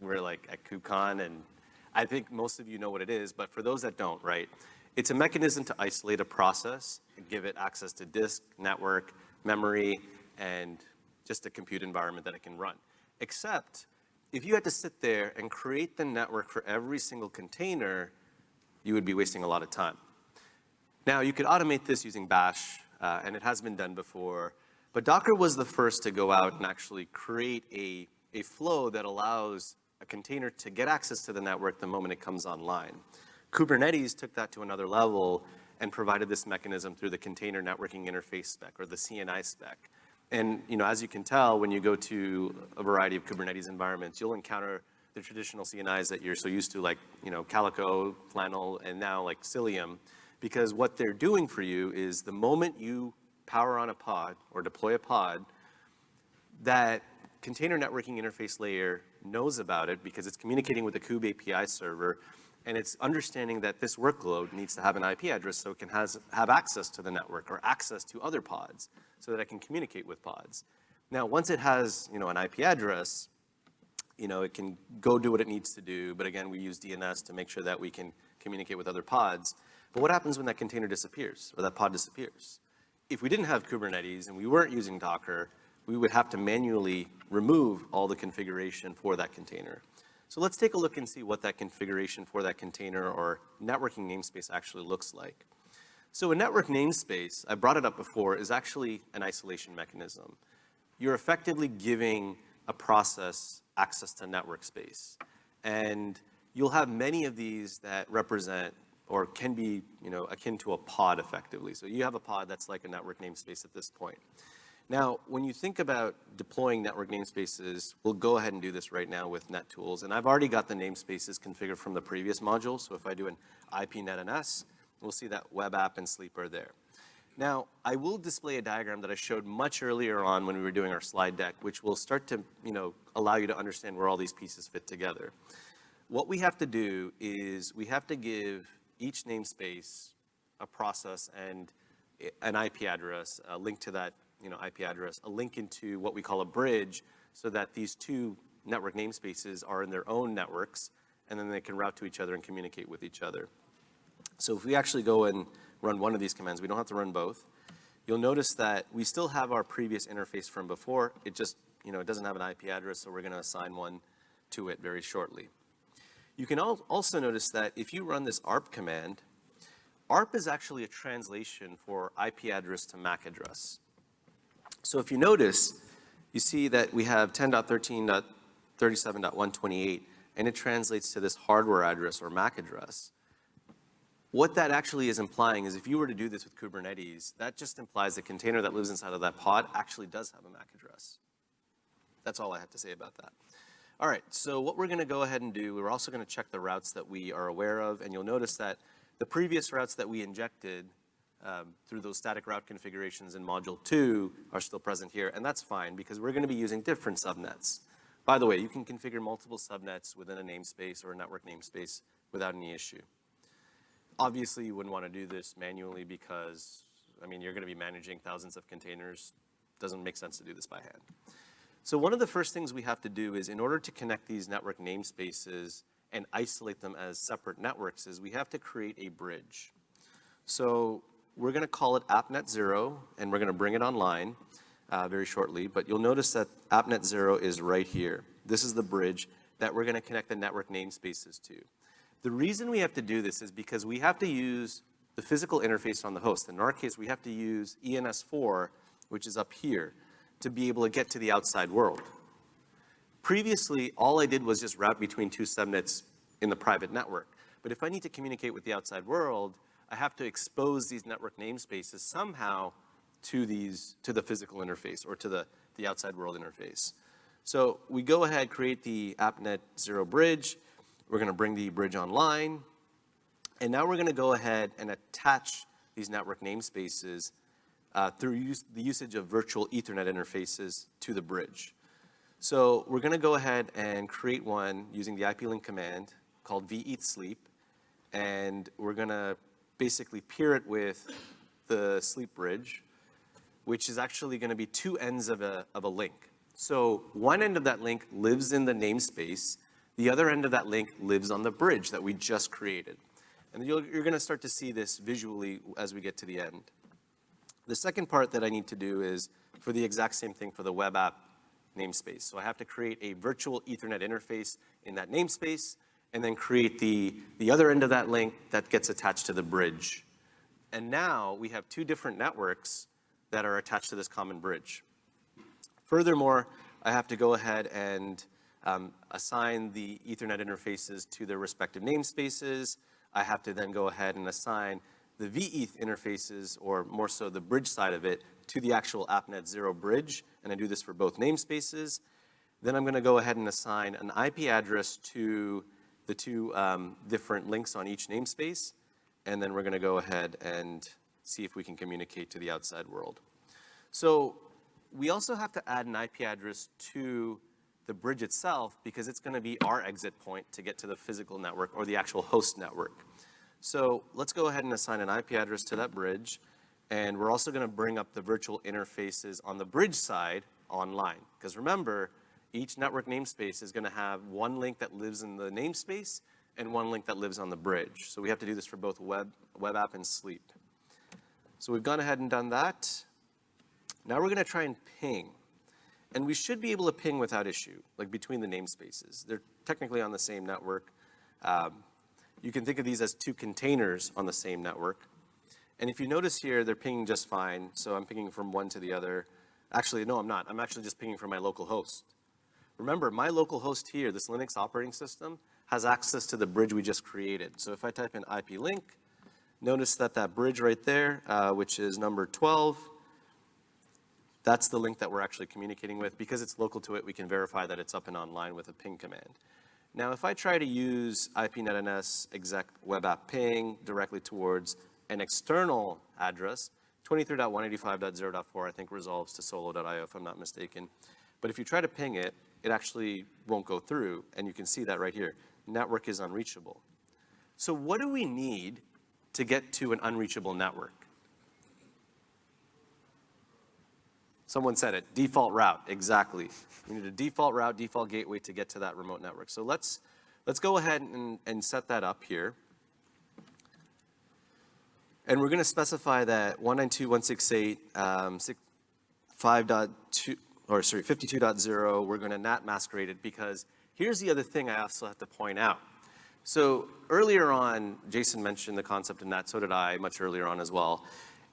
[SPEAKER 1] we're like at KubeCon and I think most of you know what it is, but for those that don't, right? It's a mechanism to isolate a process and give it access to disk, network, memory, and just a compute environment that it can run. Except if you had to sit there and create the network for every single container, you would be wasting a lot of time. Now, you could automate this using bash, uh, and it has been done before, but Docker was the first to go out and actually create a, a flow that allows a container to get access to the network the moment it comes online. Kubernetes took that to another level and provided this mechanism through the container networking interface spec or the CNI spec. And, you know, as you can tell, when you go to a variety of Kubernetes environments, you'll encounter the traditional CNIs that you're so used to, like, you know, Calico, Flannel, and now like Cilium, because what they're doing for you is the moment you power on a pod or deploy a pod, that container networking interface layer knows about it because it's communicating with the Kube API server, and it's understanding that this workload needs to have an IP address so it can has, have access to the network or access to other pods so that it can communicate with pods. Now, once it has, you know, an IP address, you know, it can go do what it needs to do, but again, we use DNS to make sure that we can communicate with other pods. But what happens when that container disappears or that pod disappears? If we didn't have Kubernetes and we weren't using Docker, we would have to manually remove all the configuration for that container. So let's take a look and see what that configuration for that container or networking namespace actually looks like. So a network namespace, I brought it up before, is actually an isolation mechanism. You're effectively giving a process access to network space. And you'll have many of these that represent or can be, you know, akin to a pod effectively. So you have a pod that's like a network namespace at this point. Now, when you think about deploying network namespaces, we'll go ahead and do this right now with NetTools. And I've already got the namespaces configured from the previous module. So if I do an IPNetNS, we'll see that web app and sleep are there. Now, I will display a diagram that I showed much earlier on when we were doing our slide deck, which will start to, you know, allow you to understand where all these pieces fit together. What we have to do is we have to give each namespace a process and eh, an IP address, a link to that you know, IP address, a link into what we call a bridge so that these two network namespaces are in their own networks and then they can route to each other and communicate with each other. So if we actually go and run one of these commands, we don't have to run both. You'll notice that we still have our previous interface from before. It just, you know, it doesn't have an IP address, so we're gonna assign one to it very shortly. You can also notice that if you run this ARP command, ARP is actually a translation for IP address to MAC address. So if you notice, you see that we have 10.13.37.128, and it translates to this hardware address or MAC address. What that actually is implying is if you were to do this with Kubernetes, that just implies the container that lives inside of that pod actually does have a MAC address. That's all I have to say about that. All right, so what we're gonna go ahead and do, we're also gonna check the routes that we are aware of, and you'll notice that the previous routes that we injected um, through those static route configurations in module two are still present here, and that's fine because we're gonna be using different subnets. By the way, you can configure multiple subnets within a namespace or a network namespace without any issue. Obviously, you wouldn't wanna do this manually because, I mean, you're gonna be managing thousands of containers. Doesn't make sense to do this by hand. So one of the first things we have to do is in order to connect these network namespaces and isolate them as separate networks is we have to create a bridge. So we're gonna call it AppNet Zero, and we're gonna bring it online uh, very shortly, but you'll notice that AppNet Zero is right here. This is the bridge that we're gonna connect the network namespaces to. The reason we have to do this is because we have to use the physical interface on the host. In our case, we have to use ENS4, which is up here, to be able to get to the outside world. Previously, all I did was just route between two subnets in the private network. But if I need to communicate with the outside world, I have to expose these network namespaces somehow to these, to the physical interface or to the, the outside world interface. So we go ahead, create the AppNet Zero bridge. We're gonna bring the bridge online. And now we're gonna go ahead and attach these network namespaces uh, through the usage of virtual Ethernet interfaces to the bridge. So we're gonna go ahead and create one using the IP-link command called vethsleep, and we're gonna basically peer it with the sleep bridge, which is actually gonna be two ends of a, of a link. So one end of that link lives in the namespace, the other end of that link lives on the bridge that we just created. And you're gonna start to see this visually as we get to the end. The second part that I need to do is for the exact same thing for the web app namespace. So I have to create a virtual ethernet interface in that namespace and then create the, the other end of that link that gets attached to the bridge. And now we have two different networks that are attached to this common bridge. Furthermore, I have to go ahead and um, assign the Ethernet interfaces to their respective namespaces. I have to then go ahead and assign the vETH interfaces, or more so the bridge side of it, to the actual AppNet Zero bridge, and I do this for both namespaces. Then I'm gonna go ahead and assign an IP address to the two um, different links on each namespace, and then we're gonna go ahead and see if we can communicate to the outside world. So we also have to add an IP address to the bridge itself because it's gonna be our exit point to get to the physical network or the actual host network. So let's go ahead and assign an IP address to that bridge. And we're also gonna bring up the virtual interfaces on the bridge side online. Because remember, each network namespace is gonna have one link that lives in the namespace and one link that lives on the bridge. So we have to do this for both web, web app and sleep. So we've gone ahead and done that. Now we're gonna try and ping. And we should be able to ping without issue, like between the namespaces. They're technically on the same network. Um, you can think of these as two containers on the same network. And if you notice here, they're pinging just fine. So I'm pinging from one to the other. Actually, no, I'm not. I'm actually just pinging from my local host. Remember, my local host here, this Linux operating system, has access to the bridge we just created. So if I type in IP link, notice that that bridge right there, uh, which is number 12, that's the link that we're actually communicating with. Because it's local to it, we can verify that it's up and online with a ping command. Now, if I try to use IPNetNS exec web app ping directly towards an external address, 23.185.0.4 I think resolves to solo.io if I'm not mistaken. But if you try to ping it, it actually won't go through, and you can see that right here. Network is unreachable. So what do we need to get to an unreachable network? Someone said it, default route, exactly. We need a default route, default gateway to get to that remote network. So let's, let's go ahead and, and set that up here. And we're gonna specify that 192.168, um, 5.2, or sorry, 52.0, we're gonna NAT masquerade it because here's the other thing I also have to point out. So earlier on, Jason mentioned the concept of NAT, so did I, much earlier on as well.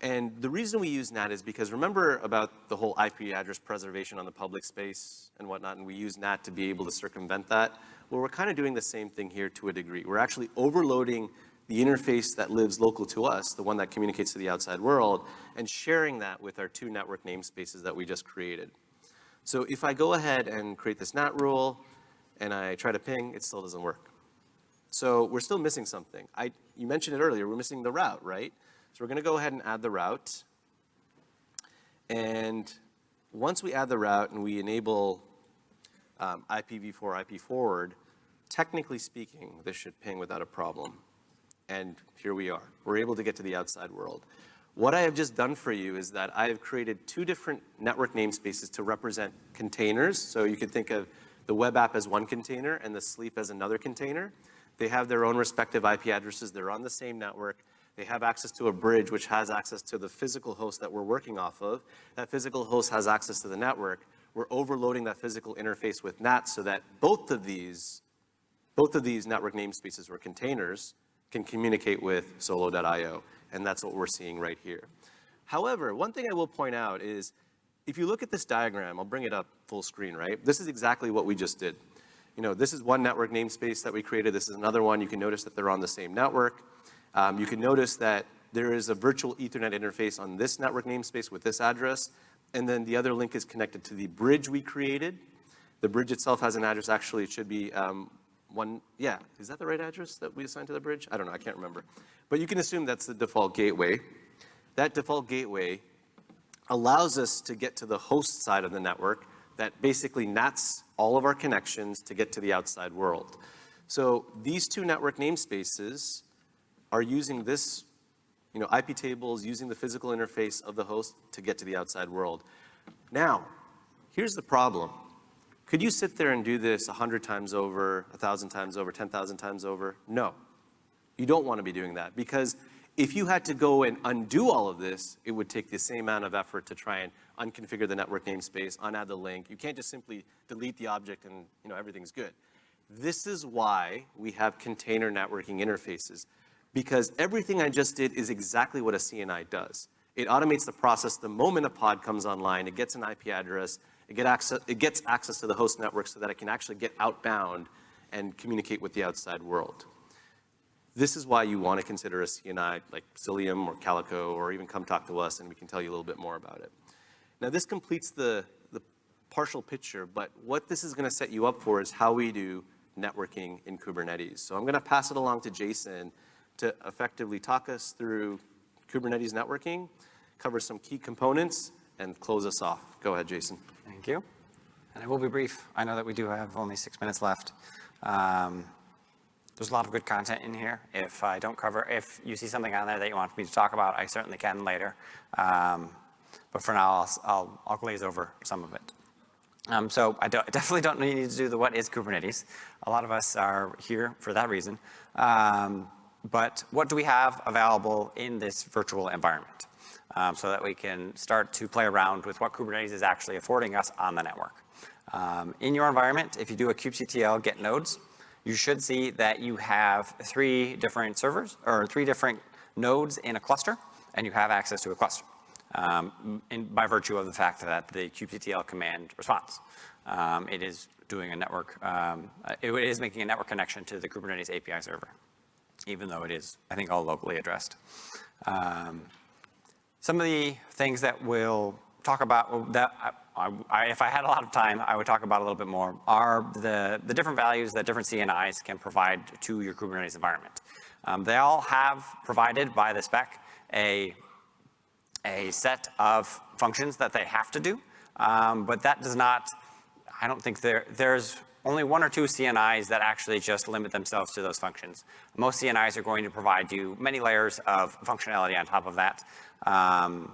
[SPEAKER 1] And the reason we use NAT is because remember about the whole IP address preservation on the public space and whatnot, and we use NAT to be able to circumvent that? Well, we're kind of doing the same thing here to a degree. We're actually overloading the interface that lives local to us, the one that communicates to the outside world, and sharing that with our two network namespaces that we just created. So if I go ahead and create this NAT rule, and I try to ping, it still doesn't work. So we're still missing something. I, you mentioned it earlier, we're missing the route, right? So we're gonna go ahead and add the route. And once we add the route and we enable um, IPv4, IP forward, technically speaking, this should ping without a problem. And here we are. We're able to get to the outside world. What I have just done for you is that I have created two different network namespaces to represent containers. So you could think of the web app as one container and the sleep as another container. They have their own respective IP addresses. They're on the same network. They have access to a bridge which has access to the physical host that we're working off of. That physical host has access to the network. We're overloading that physical interface with NAT so that both of these, both of these network namespaces or containers can communicate with solo.io. And that's what we're seeing right here. However, one thing I will point out is if you look at this diagram, I'll bring it up full screen, right? This is exactly what we just did. You know, this is one network namespace that we created. This is another one. You can notice that they're on the same network. Um, you can notice that there is a virtual ethernet interface on this network namespace with this address, and then the other link is connected to the bridge we created. The bridge itself has an address, actually it should be um, one, yeah, is that the right address that we assigned to the bridge? I don't know, I can't remember. But you can assume that's the default gateway. That default gateway allows us to get to the host side of the network that basically nats all of our connections to get to the outside world. So these two network namespaces are using this, you know, iptables, using the physical interface of the host to get to the outside world. Now, here's the problem. Could you sit there and do this 100 times over, 1,000 times over, 10,000 times over? No. You don't want to be doing that because if you had to go and undo all of this, it would take the same amount of effort to try and unconfigure the network namespace, unadd the link. You can't just simply delete the object and you know everything's good. This is why we have container networking interfaces because everything I just did is exactly what a CNI does. It automates the process the moment a pod comes online, it gets an IP address, it, get access, it gets access to the host network so that it can actually get outbound and communicate with the outside world. This is why you want to consider a CNI like Cilium or Calico, or even come talk to us and we can tell you a little bit more about it. Now this completes the, the partial picture, but what this is gonna set you up for is how we do networking in Kubernetes. So I'm gonna pass it along to Jason to effectively talk us through Kubernetes networking, cover some key components, and close us off. Go ahead, Jason.
[SPEAKER 2] Thank you. And I will be brief. I know that we do have only six minutes left. Um, There's a lot of good content in here. If I don't cover, if you see something on there that you want me to talk about, I certainly can later. Um, But for now, I'll, I'll, I'll glaze over some of it. Um, so I don't, [LAUGHS] definitely don't need to do the what is Kubernetes. A lot of us are here for that reason. Um, but what do we have available in this virtual environment? Um, so that we can start to play around with what Kubernetes is actually affording us on the network. Um, in your environment, if you do a kubectl get nodes, you should see that you have three different servers or three different nodes in a cluster, and you have access to a cluster um, in, by virtue of the fact that the kubectl command responds. Um, it is doing a network, um, it is making a network connection to the Kubernetes API server, even though it is, I think, all locally addressed. Some of the things that we'll talk about, that I, I, if I had a lot of time, I would talk about a little bit more, are the, the different values that different CNIs can provide to your Kubernetes environment. Um, they all have provided by the spec a, a set of functions that they have to do, um, but that does not, I don't think there, there's only one or two CNIs that actually just limit themselves to those functions. Most CNIs are going to provide you many layers of functionality on top of that. Um,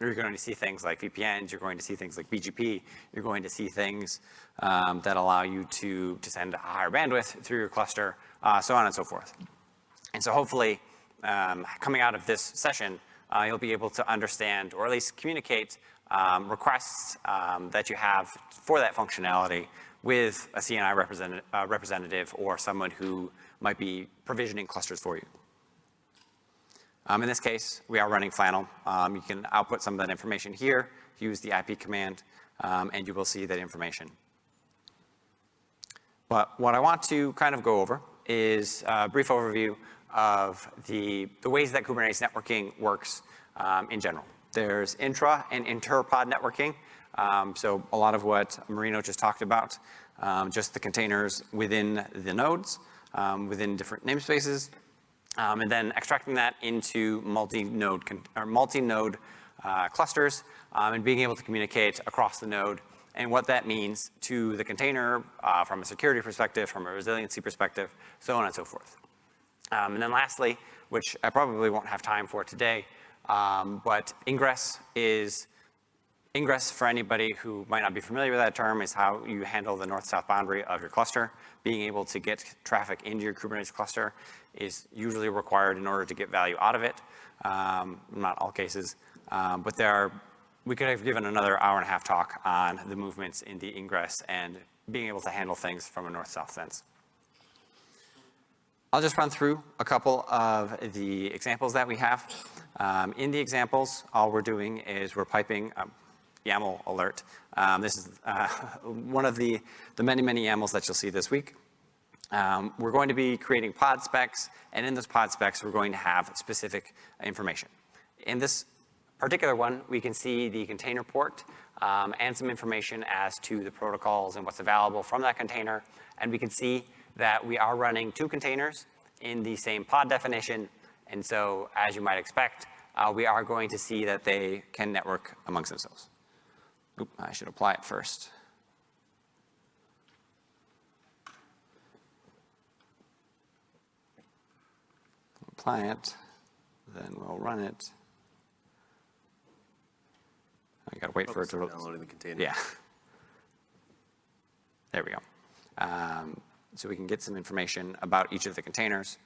[SPEAKER 2] you're going to see things like VPNs, you're going to see things like BGP, you're going to see things um, that allow you to, to send a higher bandwidth through your cluster, uh, so on and so forth. And so hopefully, um, coming out of this session, uh, you'll be able to understand or at least communicate um, requests um, that you have for that functionality with a CNI representative, uh, representative or someone who might be provisioning clusters for you. Um, in this case, we are running Flannel. Um, you can output some of that information here, use the IP command, um, and you will see that information. But what I want to kind of go over is a brief overview of the, the ways that Kubernetes networking works um, in general. There's intra and inter-pod networking. Um, so a lot of what Marino just talked about, um, just the containers within the nodes, within different namespaces, um, and then extracting that into multi-node or multi-node uh, clusters um, and being able to communicate across the node and what that means to the container uh, from a security perspective, from a resiliency perspective, so on and so forth. Um, and then lastly, which I probably won't have time for today, um, but ingress is Ingress, for anybody who might not be familiar with that term, is how you handle the north-south boundary of your cluster. Being able to get traffic into your Kubernetes cluster is usually required in order to get value out of it. Um, not all cases, um, but there are, we could have given another hour and a half talk on the movements in the ingress and being able to handle things from a north-south sense. I'll just run through a couple of the examples that we have. Um, in the examples, all we're doing is we're piping, um, YAML alert. Um, this is uh, [LAUGHS] one of the, the many, many YAMLs that you'll see this week. Um, we're going to be creating pod specs, and in those pod specs, we're going to have specific information. In this particular one, we can see the container port um, and some information as to the protocols and what's available from that container. And we can see that we are running two containers in the same pod definition. And so, as you might expect, uh, we are going to see that they can network amongst themselves. Oop, I should apply it first. Apply it, then we'll run it. I gotta wait for it to.
[SPEAKER 1] Downloading the container.
[SPEAKER 2] Yeah. There we go. Um, so we can get some information about each of the containers.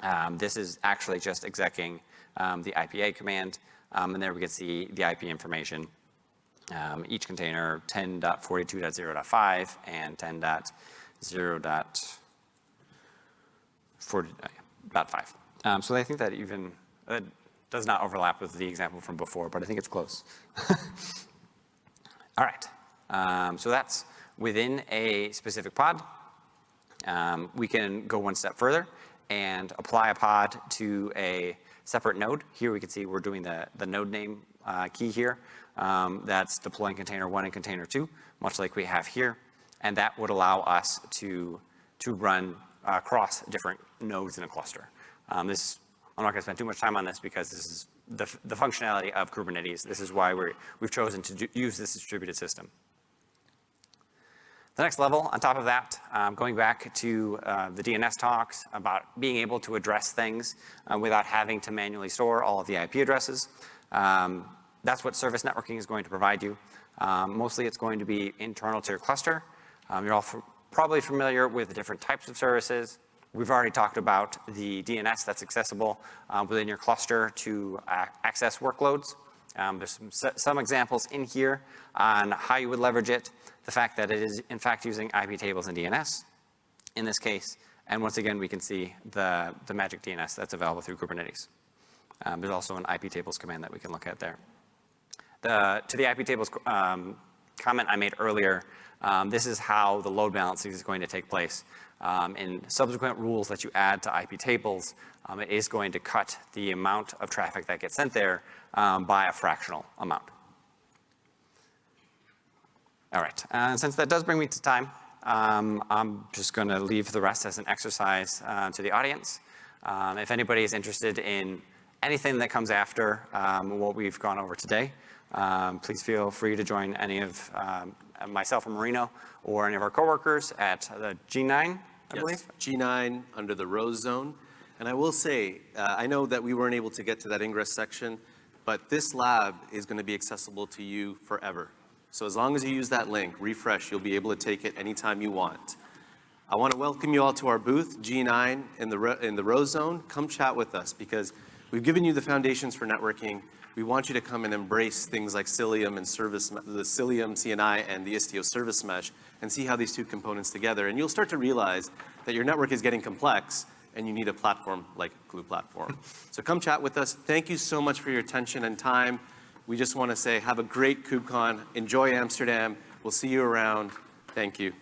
[SPEAKER 2] Um, this is actually just execing um, the IPA command, um, and there we can see the IP information um, each container 10.42.0.5 and 10.0.4.5. Um, so I think that even uh, does not overlap with the example from before, but I think it's close. [LAUGHS] All right, um, so that's within a specific pod. Um, we can go one step further and apply a pod to a separate node. Here we can see we're doing the, the node name uh, key here. Um, that's deploying container one and container two, much like we have here. And that would allow us to, to run across different nodes in a cluster. Um, this, I'm not gonna spend too much time on this because this is the, the functionality of Kubernetes. This is why we're, we've chosen to do, use this distributed system. The next level, on top of that, um, going back to uh, the DNS talks about being able to address things uh, without having to manually store all of the IP addresses. Um, that's what service networking is going to provide you. Um, mostly it's going to be internal to your cluster. Um, you're all probably familiar with the different types of services. We've already talked about the DNS that's accessible uh, within your cluster to uh, access workloads. Um, there's some, some examples in here on how you would leverage it, the fact that it is in fact using iptables and DNS in this case. And once again, we can see the, the magic DNS that's available through Kubernetes. Um, there's also an iptables command that we can look at there. The, to the iptables um, comment I made earlier, um, this is how the load balancing is going to take place. Um, in subsequent rules that you add to iptables, um, it is going to cut the amount of traffic that gets sent there um, by a fractional amount. All right, and since that does bring me to time, um, I'm just going to leave the rest as an exercise uh, to the audience. If anybody is interested in anything that comes after um, what we've gone over today, um, please feel free to join any of um, myself or Marino or any of our coworkers at the G9, I
[SPEAKER 1] Yes,
[SPEAKER 2] believe.
[SPEAKER 1] G9 under the Rose Zone. And I will say, uh, I know that we weren't able to get to that ingress section, but this lab is going to be accessible to you forever. So as long as you use that link, refresh, you'll be able to take it anytime you want. I want to welcome you all to our booth, G9 in the, in the Rose Zone. Come chat with us because we've given you the foundations for networking. We want you to come and embrace things like Cilium and service, the Cilium CNI and the Istio service mesh and see how these two components together. And you'll start to realize that your network is getting complex and you need a platform like Gloo Platform. [LAUGHS] so come chat with us. Thank you so much for your attention and time. We just want to say have a great KubeCon. Enjoy Amsterdam. We'll see you around. Thank you.